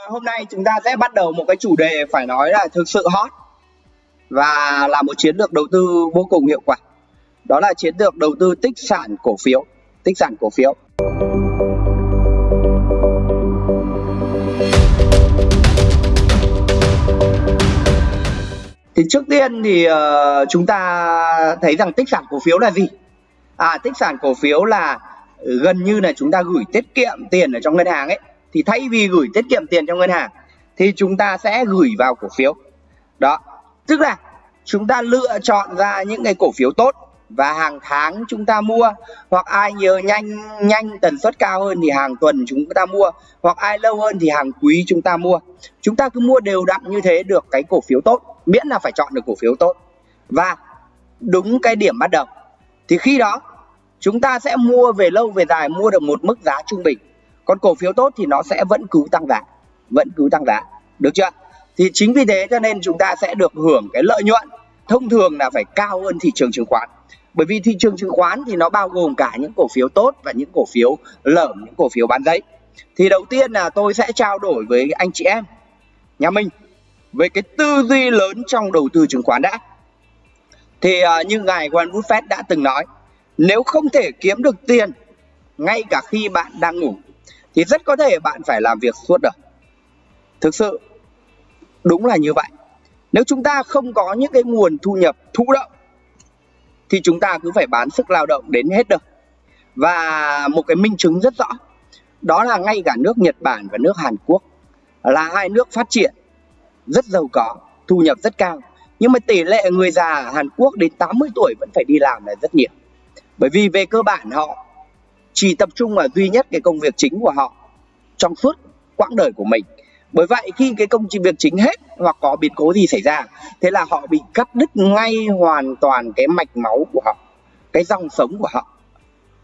À, hôm nay chúng ta sẽ bắt đầu một cái chủ đề phải nói là thực sự hot và là một chiến lược đầu tư vô cùng hiệu quả. Đó là chiến lược đầu tư tích sản cổ phiếu, tích sản cổ phiếu. Thì trước tiên thì uh, chúng ta thấy rằng tích sản cổ phiếu là gì? À tích sản cổ phiếu là gần như là chúng ta gửi tiết kiệm tiền ở trong ngân hàng ấy thì thay vì gửi tiết kiệm tiền trong ngân hàng, thì chúng ta sẽ gửi vào cổ phiếu. Đó, tức là chúng ta lựa chọn ra những cái cổ phiếu tốt và hàng tháng chúng ta mua, hoặc ai nhớ nhanh nhanh tần suất cao hơn thì hàng tuần chúng ta mua, hoặc ai lâu hơn thì hàng quý chúng ta mua. Chúng ta cứ mua đều đặn như thế được cái cổ phiếu tốt, miễn là phải chọn được cổ phiếu tốt. Và đúng cái điểm bắt đầu. Thì khi đó, chúng ta sẽ mua về lâu về dài, mua được một mức giá trung bình còn cổ phiếu tốt thì nó sẽ vẫn cứ tăng giá vẫn cứ tăng giá. Được chưa? Thì chính vì thế cho nên chúng ta sẽ được hưởng cái lợi nhuận thông thường là phải cao hơn thị trường chứng khoán. Bởi vì thị trường chứng khoán thì nó bao gồm cả những cổ phiếu tốt và những cổ phiếu lởm những cổ phiếu bán giấy thì đầu tiên là tôi sẽ trao đổi với anh chị em nhà mình về cái tư duy lớn trong đầu tư chứng khoán đã. Thì uh, như ngài Warren Buffett đã từng nói nếu không thể kiếm được tiền ngay cả khi bạn đang ngủ thì rất có thể bạn phải làm việc suốt đời. Thực sự, đúng là như vậy. Nếu chúng ta không có những cái nguồn thu nhập thụ động, thì chúng ta cứ phải bán sức lao động đến hết đời. Và một cái minh chứng rất rõ, đó là ngay cả nước Nhật Bản và nước Hàn Quốc là hai nước phát triển rất giàu có, thu nhập rất cao. Nhưng mà tỷ lệ người già ở Hàn Quốc đến 80 tuổi vẫn phải đi làm là rất nhiều. Bởi vì về cơ bản họ chỉ tập trung vào duy nhất cái công việc chính của họ trong suốt quãng đời của mình. Bởi vậy khi cái công việc chính hết hoặc có biến cố gì xảy ra, thế là họ bị cắt đứt ngay hoàn toàn cái mạch máu của họ, cái dòng sống của họ.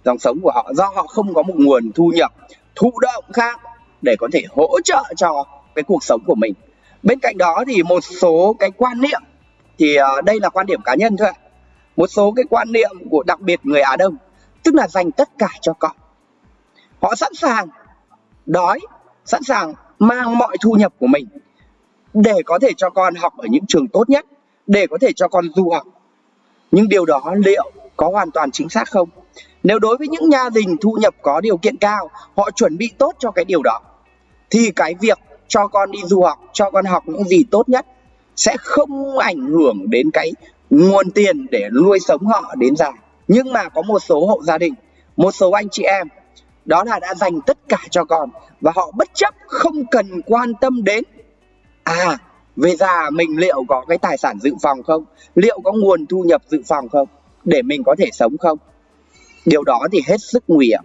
Dòng sống của họ do họ không có một nguồn thu nhập, thụ động khác để có thể hỗ trợ cho cái cuộc sống của mình. Bên cạnh đó thì một số cái quan niệm thì ờ, đây là quan điểm cá nhân thôi ạ. Một số cái quan niệm của đặc biệt người Á Đông tức là dành tất cả cho con họ sẵn sàng đói, sẵn sàng mang mọi thu nhập của mình để có thể cho con học ở những trường tốt nhất, để có thể cho con du học. Nhưng điều đó liệu có hoàn toàn chính xác không? Nếu đối với những gia đình thu nhập có điều kiện cao, họ chuẩn bị tốt cho cái điều đó, thì cái việc cho con đi du học, cho con học những gì tốt nhất sẽ không ảnh hưởng đến cái nguồn tiền để nuôi sống họ đến già nhưng mà có một số hộ gia đình, một số anh chị em, đó là đã dành tất cả cho con và họ bất chấp không cần quan tâm đến à về già mình liệu có cái tài sản dự phòng không? Liệu có nguồn thu nhập dự phòng không? Để mình có thể sống không? Điều đó thì hết sức nguy hiểm.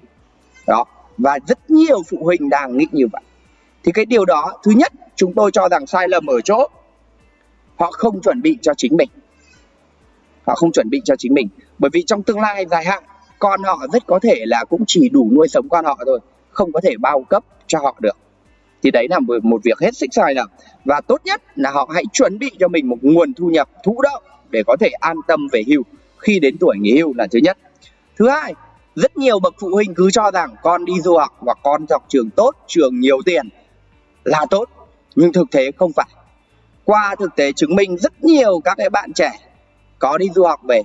Đó, và rất nhiều phụ huynh đang nghĩ như vậy. Thì cái điều đó, thứ nhất, chúng tôi cho rằng sai lầm ở chỗ họ không chuẩn bị cho chính mình. Họ không chuẩn bị cho chính mình bởi vì trong tương lai dài hạn con họ rất có thể là cũng chỉ đủ nuôi sống con họ thôi không có thể bao cấp cho họ được. Thì đấy là một, việc hết sức sai lầm. Và tốt nhất là họ hãy chuẩn bị cho mình một nguồn thu nhập thụ động để có thể an tâm về hưu khi đến tuổi nghỉ hưu là thứ nhất. Thứ hai rất nhiều bậc phụ huynh cứ cho rằng con đi du học hoặc con học trường tốt trường nhiều tiền là tốt nhưng thực tế không phải. Qua thực tế chứng minh rất nhiều các cái bạn trẻ có đi du học về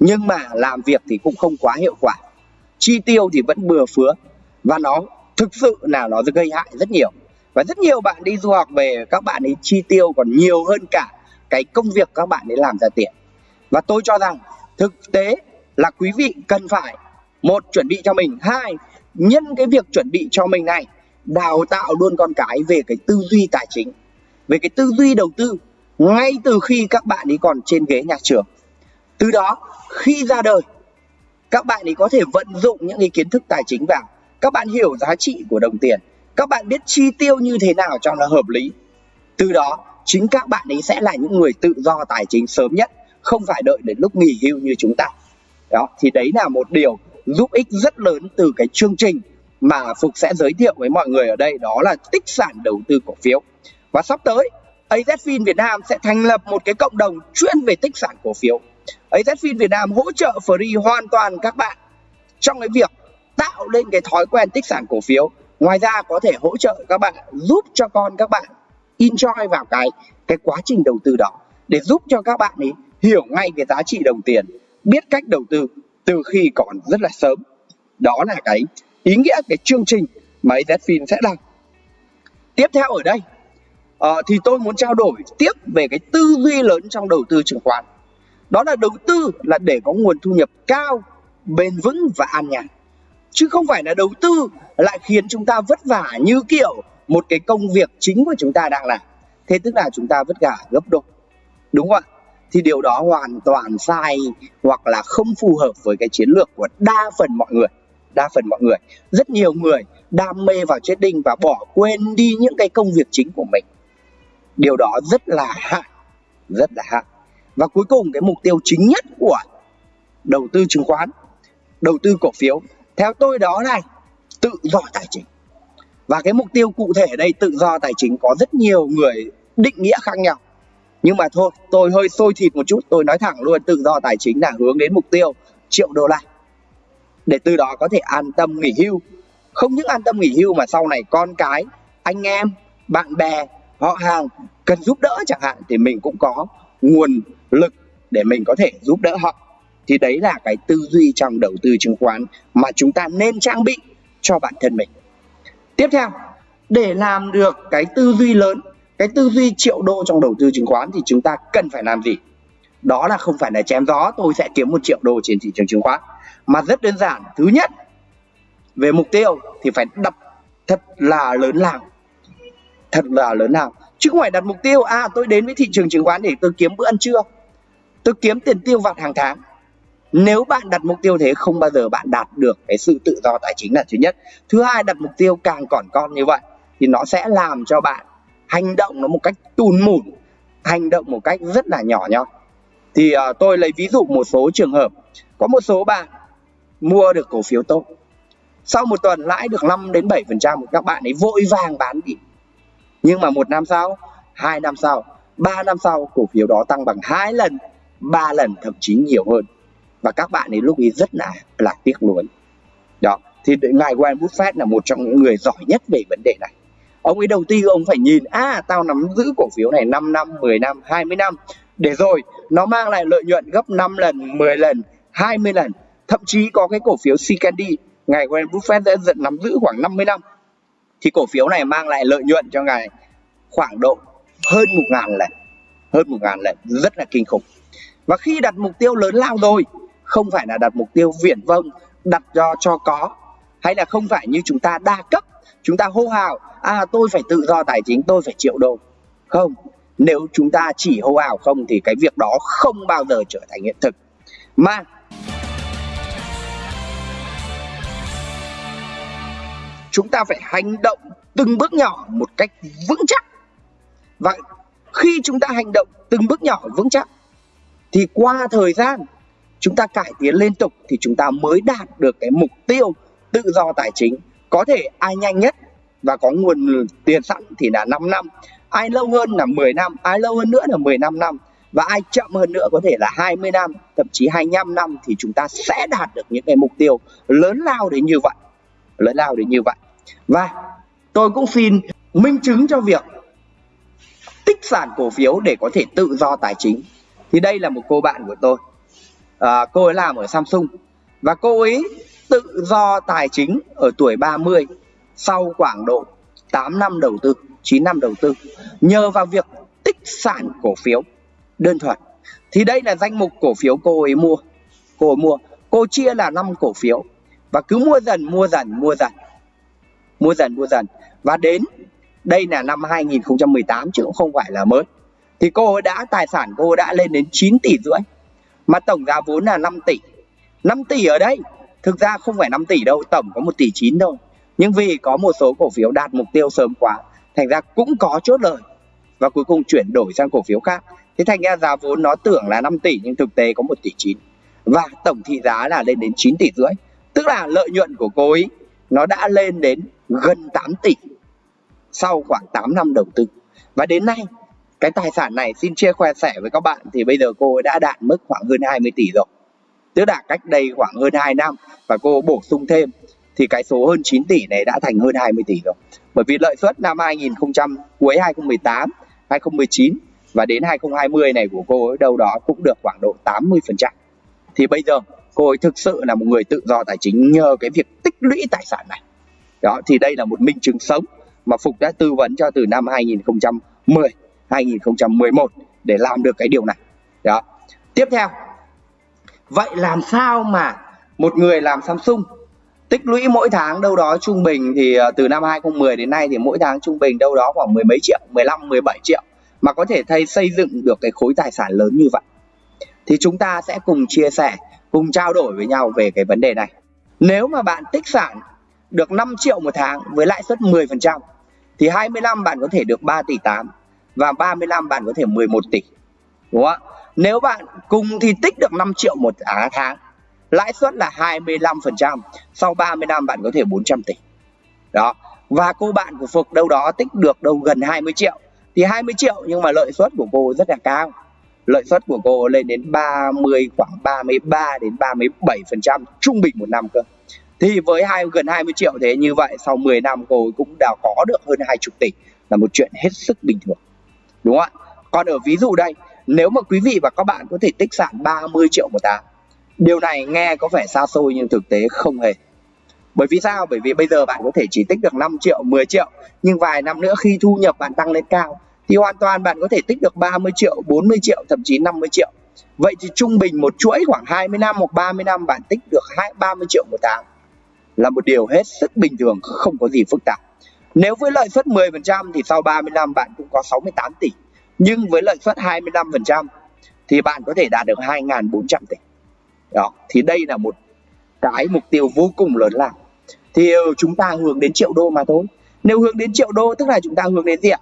nhưng mà làm việc thì cũng không quá hiệu quả. Chi tiêu thì vẫn bừa phứa, và nó thực sự là nó gây hại rất nhiều. Và rất nhiều bạn đi du học về, các bạn ấy chi tiêu còn nhiều hơn cả cái công việc các bạn ấy làm ra tiền. Và tôi cho rằng thực tế là quý vị cần phải, một, chuẩn bị cho mình. Hai, nhân cái việc chuẩn bị cho mình này, đào tạo luôn con cái về cái tư duy tài chính. Về cái tư duy đầu tư, ngay từ khi các bạn ấy còn trên ghế nhà trường từ đó, khi ra đời, các bạn ấy có thể vận dụng những cái kiến thức tài chính vào. Các bạn hiểu giá trị của đồng tiền. Các bạn biết chi tiêu như thế nào cho nó hợp lý. Từ đó, chính các bạn ấy sẽ là những người tự do tài chính sớm nhất, không phải đợi đến lúc nghỉ hưu như chúng ta. Đó, thì đấy là một điều giúp ích rất lớn từ cái chương trình mà Phục sẽ giới thiệu với mọi người ở đây, đó là tích sản đầu tư cổ phiếu. Và sắp tới AZFIN Việt Nam sẽ thành lập một cái cộng đồng chuyên về tích sản cổ phiếu. AZFIN Việt Nam hỗ trợ free hoàn toàn các bạn trong cái việc tạo lên cái thói quen tích sản cổ phiếu. Ngoài ra có thể hỗ trợ các bạn giúp cho con các bạn enjoy vào cái cái quá trình đầu tư đó. Để giúp cho các bạn ấy hiểu ngay cái giá trị đồng tiền biết cách đầu tư từ khi còn rất là sớm. Đó là cái ý nghĩa cái chương trình mà AZFIN sẽ làm. Tiếp theo ở đây uh, thì tôi muốn trao đổi tiếp về cái tư duy lớn trong đầu tư chứng khoán đó là đầu tư là để có nguồn thu nhập cao, bền vững và an nhàn. Chứ không phải là đầu tư lại khiến chúng ta vất vả như kiểu một cái công việc chính của chúng ta đang làm. Thế tức là chúng ta vất vả gấp đôi. Đúng không ạ? Thì điều đó hoàn toàn sai hoặc là không phù hợp với cái chiến lược của đa phần mọi người. Đa phần mọi người. Rất nhiều người đam mê vào trading và bỏ quên đi những cái công việc chính của mình. Điều đó rất là hại rất là hại và cuối cùng, cái mục tiêu chính nhất của đầu tư chứng khoán, đầu tư cổ phiếu, theo tôi đó này tự do tài chính. Và cái mục tiêu cụ thể đây tự do tài chính có rất nhiều người định nghĩa khác nhau. Nhưng mà thôi, tôi hơi sôi thịt một chút, tôi nói thẳng luôn, tự do tài chính là hướng đến mục tiêu triệu đô la. Để từ đó có thể an tâm nghỉ hưu. Không những an tâm nghỉ hưu mà sau này con cái, anh em, bạn bè, họ hàng cần giúp đỡ chẳng hạn, thì mình cũng có nguồn lực để mình có thể giúp đỡ họ. Thì đấy là cái tư duy trong đầu tư chứng khoán mà chúng ta nên trang bị cho bản thân mình. Tiếp theo, để làm được cái tư duy lớn, cái tư duy triệu đô trong đầu tư chứng khoán thì chúng ta cần phải làm gì? Đó là không phải là chém gió, tôi sẽ kiếm một triệu đô trên thị trường chứng khoán. Mà rất đơn giản, thứ nhất, về mục tiêu thì phải đặt thật là lớn lao thật là lớn lao chứ không phải đặt mục tiêu à tôi đến với thị trường chứng khoán để tôi kiếm bữa ăn trưa tôi kiếm tiền tiêu vặt hàng tháng. Nếu bạn đặt mục tiêu thế không bao giờ bạn đạt được cái sự tự do tài chính là thứ nhất. Thứ hai đặt mục tiêu càng còn con như vậy thì nó sẽ làm cho bạn hành động nó một cách tùn mủn hành động một cách rất là nhỏ nhoi. Thì uh, tôi lấy ví dụ một số trường hợp. Có một số bạn mua được cổ phiếu tốt. Sau một tuần lãi được 5 đến 7 phần trăm các bạn ấy vội vàng bán đi. Nhưng mà một năm sau hai năm sau ba năm sau cổ phiếu đó tăng bằng hai lần ba lần, thậm chí nhiều hơn. Và các bạn ấy lúc ấy rất là là tiếc nuối. Đó, thì ngài Warren Buffett là một trong những người giỏi nhất về vấn đề này. Ông ấy đầu tiên ông phải nhìn à tao nắm giữ cổ phiếu này 5 năm 10 năm 20 năm. Để rồi, nó mang lại lợi nhuận gấp 5 lần 10 lần 20 lần. Thậm chí có cái cổ phiếu Candy ngài Warren Buffett đã dẫn nắm giữ khoảng 50 năm. Thì cổ phiếu này mang lại lợi nhuận cho ngài khoảng độ hơn một ngàn lần, hơn một ngàn lần, rất là kinh khủng và khi đặt mục tiêu lớn lao rồi, không phải là đặt mục tiêu viển vông, đặt do cho có. Hay là không phải như chúng ta đa cấp, chúng ta hô hào à tôi phải tự do tài chính, tôi phải triệu đô không, nếu chúng ta chỉ hô hào không thì cái việc đó không bao giờ trở thành hiện thực. Mà chúng ta phải hành động từng bước nhỏ một cách vững chắc. Và khi chúng ta hành động từng bước nhỏ vững chắc thì qua thời gian, chúng ta cải tiến liên tục thì chúng ta mới đạt được cái mục tiêu tự do tài chính. Có thể ai nhanh nhất và có nguồn tiền sẵn thì là 5 năm. Ai lâu hơn là 10 năm, ai lâu hơn nữa là 15 năm và ai chậm hơn nữa có thể là 20 năm, thậm chí 25 năm thì chúng ta sẽ đạt được những cái mục tiêu lớn lao đến như vậy, lớn lao đến như vậy. Và tôi cũng xin minh chứng cho việc tích sản cổ phiếu để có thể tự do tài chính thì đây là một cô bạn của tôi. À, cô ấy làm ở Samsung. Và cô ấy tự do tài chính ở tuổi 30 sau khoảng độ 8 năm đầu tư 9 năm đầu tư nhờ vào việc tích sản cổ phiếu đơn thuần. Thì đây là danh mục cổ phiếu cô ấy mua. Cô ấy mua. Cô chia là 5 cổ phiếu. Và cứ mua dần mua dần mua dần. Mua dần mua dần. Và đến đây là năm 2018 chứ cũng không phải là mới thì cô ấy đã tài sản cô ấy đã lên đến 9 tỷ rưỡi, mà tổng giá vốn là 5 tỷ. 5 tỷ ở đây, thực ra không phải 5 tỷ đâu, tổng có 1 tỷ 9 thôi. Nhưng vì có một số cổ phiếu đạt mục tiêu sớm quá, thành ra cũng có chốt lời và cuối cùng chuyển đổi sang cổ phiếu khác. Thế thành ra giá vốn nó tưởng là 5 tỷ, nhưng thực tế có 1 tỷ 9 và tổng thị giá là lên đến 9 tỷ rưỡi. Tức là lợi nhuận của cô ấy, nó đã lên đến gần 8 tỷ sau khoảng 8 năm đầu tư. Và đến nay cái tài sản này xin chia khoe sẻ với các bạn thì bây giờ cô đã đạt mức khoảng hơn 20 tỷ rồi tức là cách đây khoảng hơn 2 năm và cô bổ sung thêm thì cái số hơn 9 tỷ này đã thành hơn 20 tỷ rồi. Bởi vì lợi suất năm 2000 cuối 2018, 2019 và đến 2020 này của cô ấy đâu đó cũng được khoảng độ 80%. Thì bây giờ cô ấy thực sự là một người tự do tài chính nhờ cái việc tích lũy tài sản này. Đó thì đây là một minh chứng sống mà Phục đã tư vấn cho từ năm 2010, 2011 để làm được cái điều này. Đó. Tiếp theo. Vậy làm sao mà một người làm Samsung tích lũy mỗi tháng đâu đó trung bình thì ờ, từ năm 2010 đến nay thì mỗi tháng trung bình đâu đó khoảng mười mấy triệu, 15 17 triệu mà có thể thay xây dựng được cái khối tài sản lớn như vậy. Thì chúng ta sẽ cùng chia sẻ, cùng trao đổi với nhau về cái vấn đề này. Nếu mà bạn tích sản được 5 triệu một tháng với lãi suất 10% thì 25 bạn có thể được 3 tỷ 8 và 35 bạn có thể 11 tỷ. Đúng không ạ? Nếu bạn cùng thì tích được 5 triệu một à, tháng lãi suất là 25%, sau 30 năm bạn có thể 400 tỷ. Đó. Và cô bạn của Phục đâu đó tích được đâu gần 20 triệu. Thì 20 triệu nhưng mà lợi suất của cô rất là cao. Lợi suất của cô lên đến 30 khoảng 33 đến 37% trung bình một năm cơ. Thì với hai gần 20 triệu thế như vậy sau 10 năm cô cũng đã có được hơn 20 tỷ là một chuyện hết sức bình thường. Đúng không ạ? Còn ở ví dụ đây, nếu mà quý vị và các bạn có thể tích sản 30 triệu một tháng Điều này nghe có vẻ xa xôi nhưng thực tế không hề. Bởi vì sao? Bởi vì bây giờ bạn có thể chỉ tích được 5 triệu, 10 triệu nhưng vài năm nữa khi thu nhập bạn tăng lên cao thì hoàn toàn bạn có thể tích được 30 triệu, 40 triệu, thậm chí 50 triệu. Vậy thì trung bình một chuỗi khoảng 20 năm hoặc 30 năm bạn tích được 2 30 triệu một tháng là một điều hết sức bình thường, không có gì phức tạp. Nếu với lợi suất 10% thì sau 30 năm bạn cũng có 68 tỷ. Nhưng với lợi suất 25% thì bạn có thể đạt được 2.400 tỷ. Đó, thì đây là một cái mục tiêu vô cùng lớn lao. Thì ờ, chúng ta hướng đến triệu đô mà thôi. Nếu hướng đến triệu đô, tức là chúng ta hướng đến gì ạ?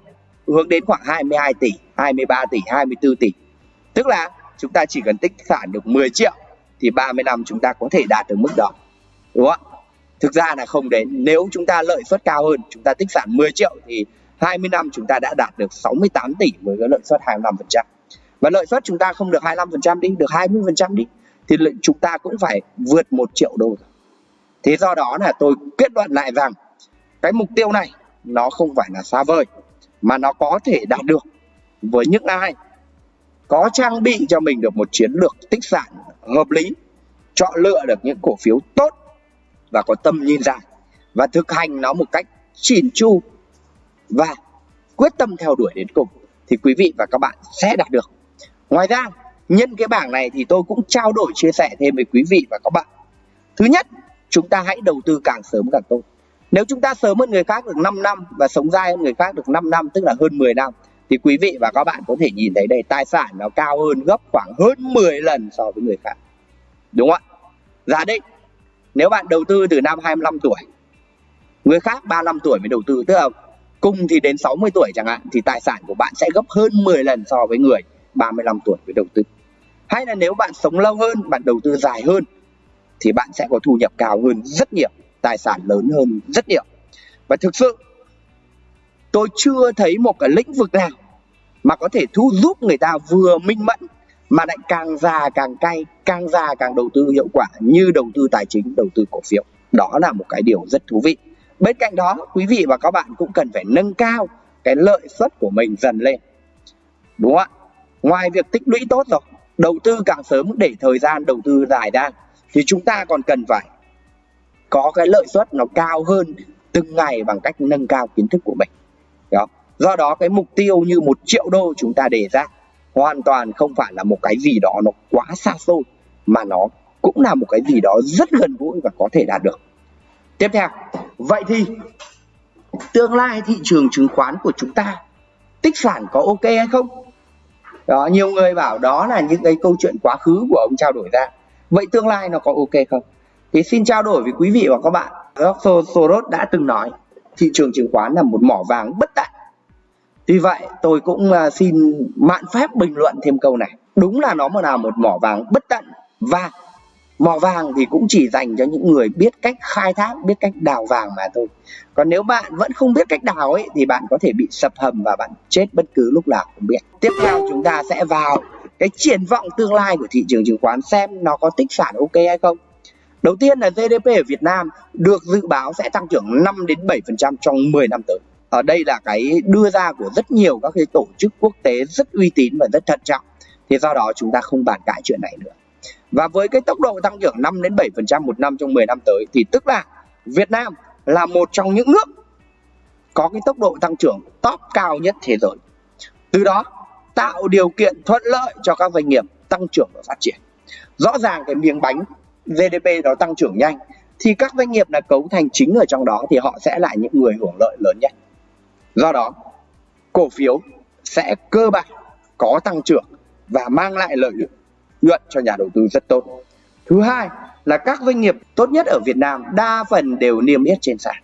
Hướng đến khoảng 22 tỷ 23 tỷ 24 tỷ. Tức là chúng ta chỉ cần tích sản được 10 triệu thì 30 năm chúng ta có thể đạt được mức đó. Đúng không ạ? Thực ra là không đến nếu chúng ta lợi suất cao hơn, chúng ta tích sản 10 triệu thì 20 năm chúng ta đã đạt được 68 tỷ với cái lợi suất 25% và lợi suất chúng ta không được 25% đi, được 20% đi, thì chúng ta cũng phải vượt một triệu đô thế do đó là tôi kết luận lại rằng cái mục tiêu này nó không phải là xa vời, mà nó có thể đạt được với những ai có trang bị cho mình được một chiến lược tích sản hợp lý, chọn lựa được những cổ phiếu tốt và có tầm nhìn dài và thực hành nó một cách chỉn chu và quyết tâm theo đuổi đến cùng, thì quý vị và các bạn sẽ đạt được. Ngoài ra, nhân cái bảng này thì tôi cũng trao đổi, chia sẻ thêm với quý vị và các bạn. Thứ nhất, chúng ta hãy đầu tư càng sớm càng tốt. Nếu chúng ta sớm hơn người khác được 5 năm và sống dai hơn người khác được 5 năm, tức là hơn 10 năm, thì quý vị và các bạn có thể nhìn thấy đây, tài sản nó cao hơn gấp khoảng hơn 10 lần so với người khác. Đúng không ạ? Giả định nếu bạn đầu tư từ năm 25 tuổi, người khác 35 tuổi mới đầu tư, tức là cùng thì đến 60 tuổi chẳng hạn, thì tài sản của bạn sẽ gấp hơn 10 lần so với người 35 tuổi mới đầu tư. Hay là nếu bạn sống lâu hơn, bạn đầu tư dài hơn, thì bạn sẽ có thu nhập cao hơn rất nhiều, tài sản lớn hơn rất nhiều. Và thực sự, tôi chưa thấy một cái lĩnh vực nào mà có thể thu giúp người ta vừa minh mẫn mà lại càng già càng cay, càng già càng đầu tư hiệu quả như đầu tư tài chính, đầu tư cổ phiếu. Đó là một cái điều rất thú vị. Bên cạnh đó, quý vị và các bạn cũng cần phải nâng cao cái lợi suất của mình dần lên. Đúng không ạ? Ngoài việc tích lũy tốt rồi, đầu tư càng sớm để thời gian đầu tư dài ra, thì chúng ta còn cần phải có cái lợi suất nó cao hơn từng ngày bằng cách nâng cao kiến thức của mình. Đó. Do đó, cái mục tiêu như một triệu đô chúng ta đề ra hoàn toàn không phải là một cái gì đó nó quá xa xôi, mà nó cũng là một cái gì đó rất gần gũi và có thể đạt được. Tiếp theo, vậy thì tương lai thị trường chứng khoán của chúng ta, tích sản có ok hay không? Đó, nhiều người bảo đó là những cái câu chuyện quá khứ của ông trao đổi ra. Vậy tương lai nó có ok không? Thì xin trao đổi với quý vị và các bạn. George Soros đã từng nói, thị trường chứng khoán là một mỏ vàng bất tận vì vậy, tôi cũng à, xin mạn phép bình luận thêm câu này. Đúng là nó mà là một mỏ vàng bất tận, và mỏ vàng thì cũng chỉ dành cho những người biết cách khai thác, biết cách đào vàng mà thôi. Còn nếu bạn vẫn không biết cách đào ấy, thì bạn có thể bị sập hầm và bạn chết bất cứ lúc nào không biết. Tiếp theo chúng ta sẽ vào cái triển vọng tương lai của thị trường chứng khoán xem nó có tích sản ok hay không. Đầu tiên là GDP ở Việt Nam được dự báo sẽ tăng trưởng 5 đến 7% trong 10 năm tới. Ở đây là cái đưa ra của rất nhiều các cái tổ chức quốc tế rất uy tín và rất thận trọng. Thì do đó chúng ta không bàn cãi chuyện này nữa. Và với cái tốc độ tăng trưởng 5 đến 7% một năm trong 10 năm tới, thì tức là Việt Nam là một trong những nước có cái tốc độ tăng trưởng top cao nhất thế giới. Từ đó tạo điều kiện thuận lợi cho các doanh nghiệp tăng trưởng và phát triển. Rõ ràng cái miếng bánh GDP nó tăng trưởng nhanh, thì các doanh nghiệp là cấu thành chính ở trong đó thì họ sẽ là những người hưởng lợi lớn nhất. Do đó, cổ phiếu sẽ cơ bản có tăng trưởng và mang lại lợi nhuận cho nhà đầu tư rất tốt. Thứ hai là các doanh nghiệp tốt nhất ở Việt Nam đa phần đều niêm yết trên sàn.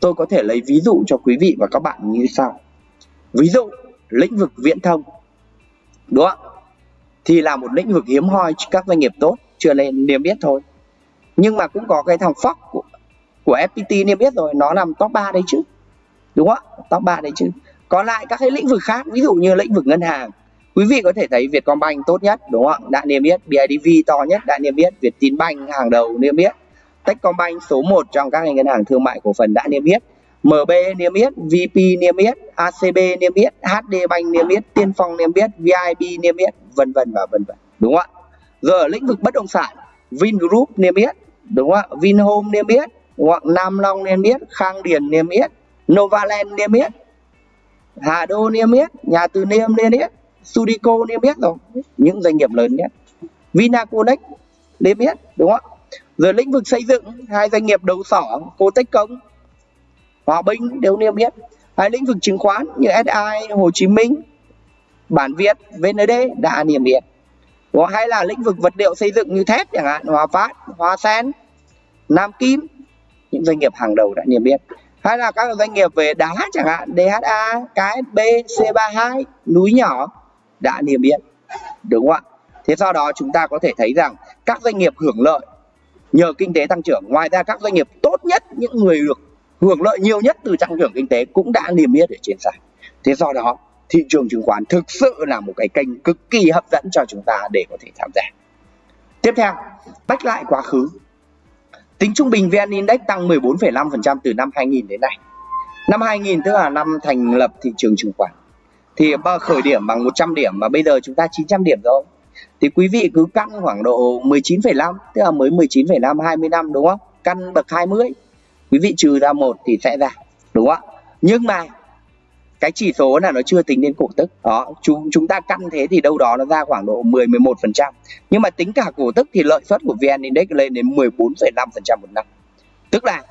Tôi có thể lấy ví dụ cho quý vị và các bạn như sau. Ví dụ lĩnh vực viễn thông đúng không thì là một lĩnh vực hiếm hoi các doanh nghiệp tốt chưa lên niêm yết thôi nhưng mà cũng có cái thằng Fox của, của FPT niêm yết rồi nó nằm top 3 đấy chứ đúng không top 3 đấy chứ còn lại các cái lĩnh vực khác ví dụ như lĩnh vực ngân hàng quý vị có thể thấy Vietcombank tốt nhất đúng không đã niêm yết BIDV to nhất đã niêm yết Vietinbank hàng đầu niêm yết Techcombank số 1 trong các ngân hàng thương mại cổ phần đã niêm yết MB niêm yết, VP niêm yết, ACB niêm yết, HD Bank niêm yết, Tiên Phong niêm yết, VIB niêm yết, vân vân và vân vân. Đúng không ạ? Giờ ở lĩnh vực bất động sản, Vingroup niêm yết, đúng không ạ? Vinhome niêm yết, đúng không ạ? Nam Long niêm yết, Khang Điền niêm yết, Novaland niêm yết, Hà Đô niêm yết, Nhà Từ Niêm niêm yết, Sudico niêm yết rồi, những doanh nghiệp lớn nhất. Vinaconex niêm yết, đúng không ạ? Rồi lĩnh vực xây dựng, hai doanh nghiệp đầu sỏ, Cotech Công, Hòa Bình đều niêm yết. Hai lĩnh vực chứng khoán như SI, Hồ Chí Minh, Bản Việt, VND đã niêm yết. Hay là lĩnh vực vật liệu xây dựng như thép chẳng hạn, Hòa Phát, Hòa Sen, Nam Kim, những doanh nghiệp hàng đầu đã niêm yết. Hay là các doanh nghiệp về đá chẳng hạn, DHA, KSB, C32, núi nhỏ đã niêm yết. Đúng không ạ? Thế do đó chúng ta có thể thấy rằng các doanh nghiệp hưởng lợi nhờ kinh tế tăng trưởng. Ngoài ra các doanh nghiệp tốt nhất, những người được hưởng lợi nhiều nhất từ tăng trưởng kinh tế cũng đã niêm yết ở trên sàn thế do đó thị trường chứng khoán thực sự là một cái kênh cực kỳ hấp dẫn cho chúng ta để có thể tham gia tiếp theo bách lại quá khứ tính trung bình VN Index tăng 14,5% từ năm 2000 đến nay. Năm 2000 tức là năm thành lập thị trường chứng khoán. Thì khởi điểm bằng 100 điểm mà bây giờ chúng ta 900 điểm rồi. Thì quý vị cứ căn khoảng độ 19,5 tức là mới 19,5 20 năm đúng không? Căn bậc 20 quý vị trừ ra một thì sẽ ra đúng không ạ? Nhưng mà cái chỉ số là nó chưa tính đến cổ tức. Đó chúng chúng ta căn thế thì đâu đó nó ra khoảng độ 10 11 phần trăm. Nhưng mà tính cả cổ tức thì lợi suất của VN Index lên đến 14,5 phần trăm một năm. Tức là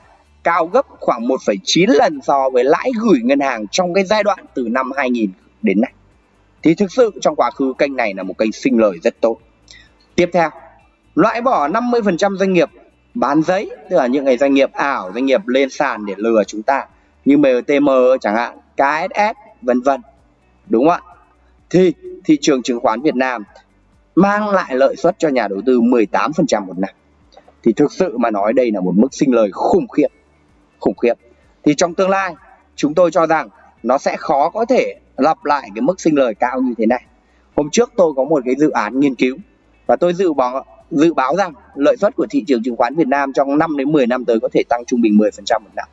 cao gấp khoảng 1,9 lần so với lãi gửi ngân hàng trong cái giai đoạn từ năm 2000 đến nay. Thì thực sự trong quá khứ kênh này là một kênh sinh lời rất tốt. Tiếp theo loại bỏ 50% doanh nghiệp bán giấy tức là những cái doanh nghiệp ảo doanh nghiệp lên sàn để lừa chúng ta. Như MTM chẳng hạn KSS vân vân. Đúng không ạ? Thì thị trường chứng khoán Việt Nam mang lại lợi suất cho nhà đầu tư 18% một năm. Thì thực sự mà nói đây là một mức sinh lời khủng khiếp khủng khiếp. Thì trong tương lai, chúng tôi cho rằng nó sẽ khó có thể lặp lại cái mức sinh lời cao như thế này. Hôm trước tôi có một cái dự án nghiên cứu và tôi dự báo dự báo rằng lợi suất của thị trường chứng khoán Việt Nam trong 5 đến 10 năm tới có thể tăng trung bình 10% một năm.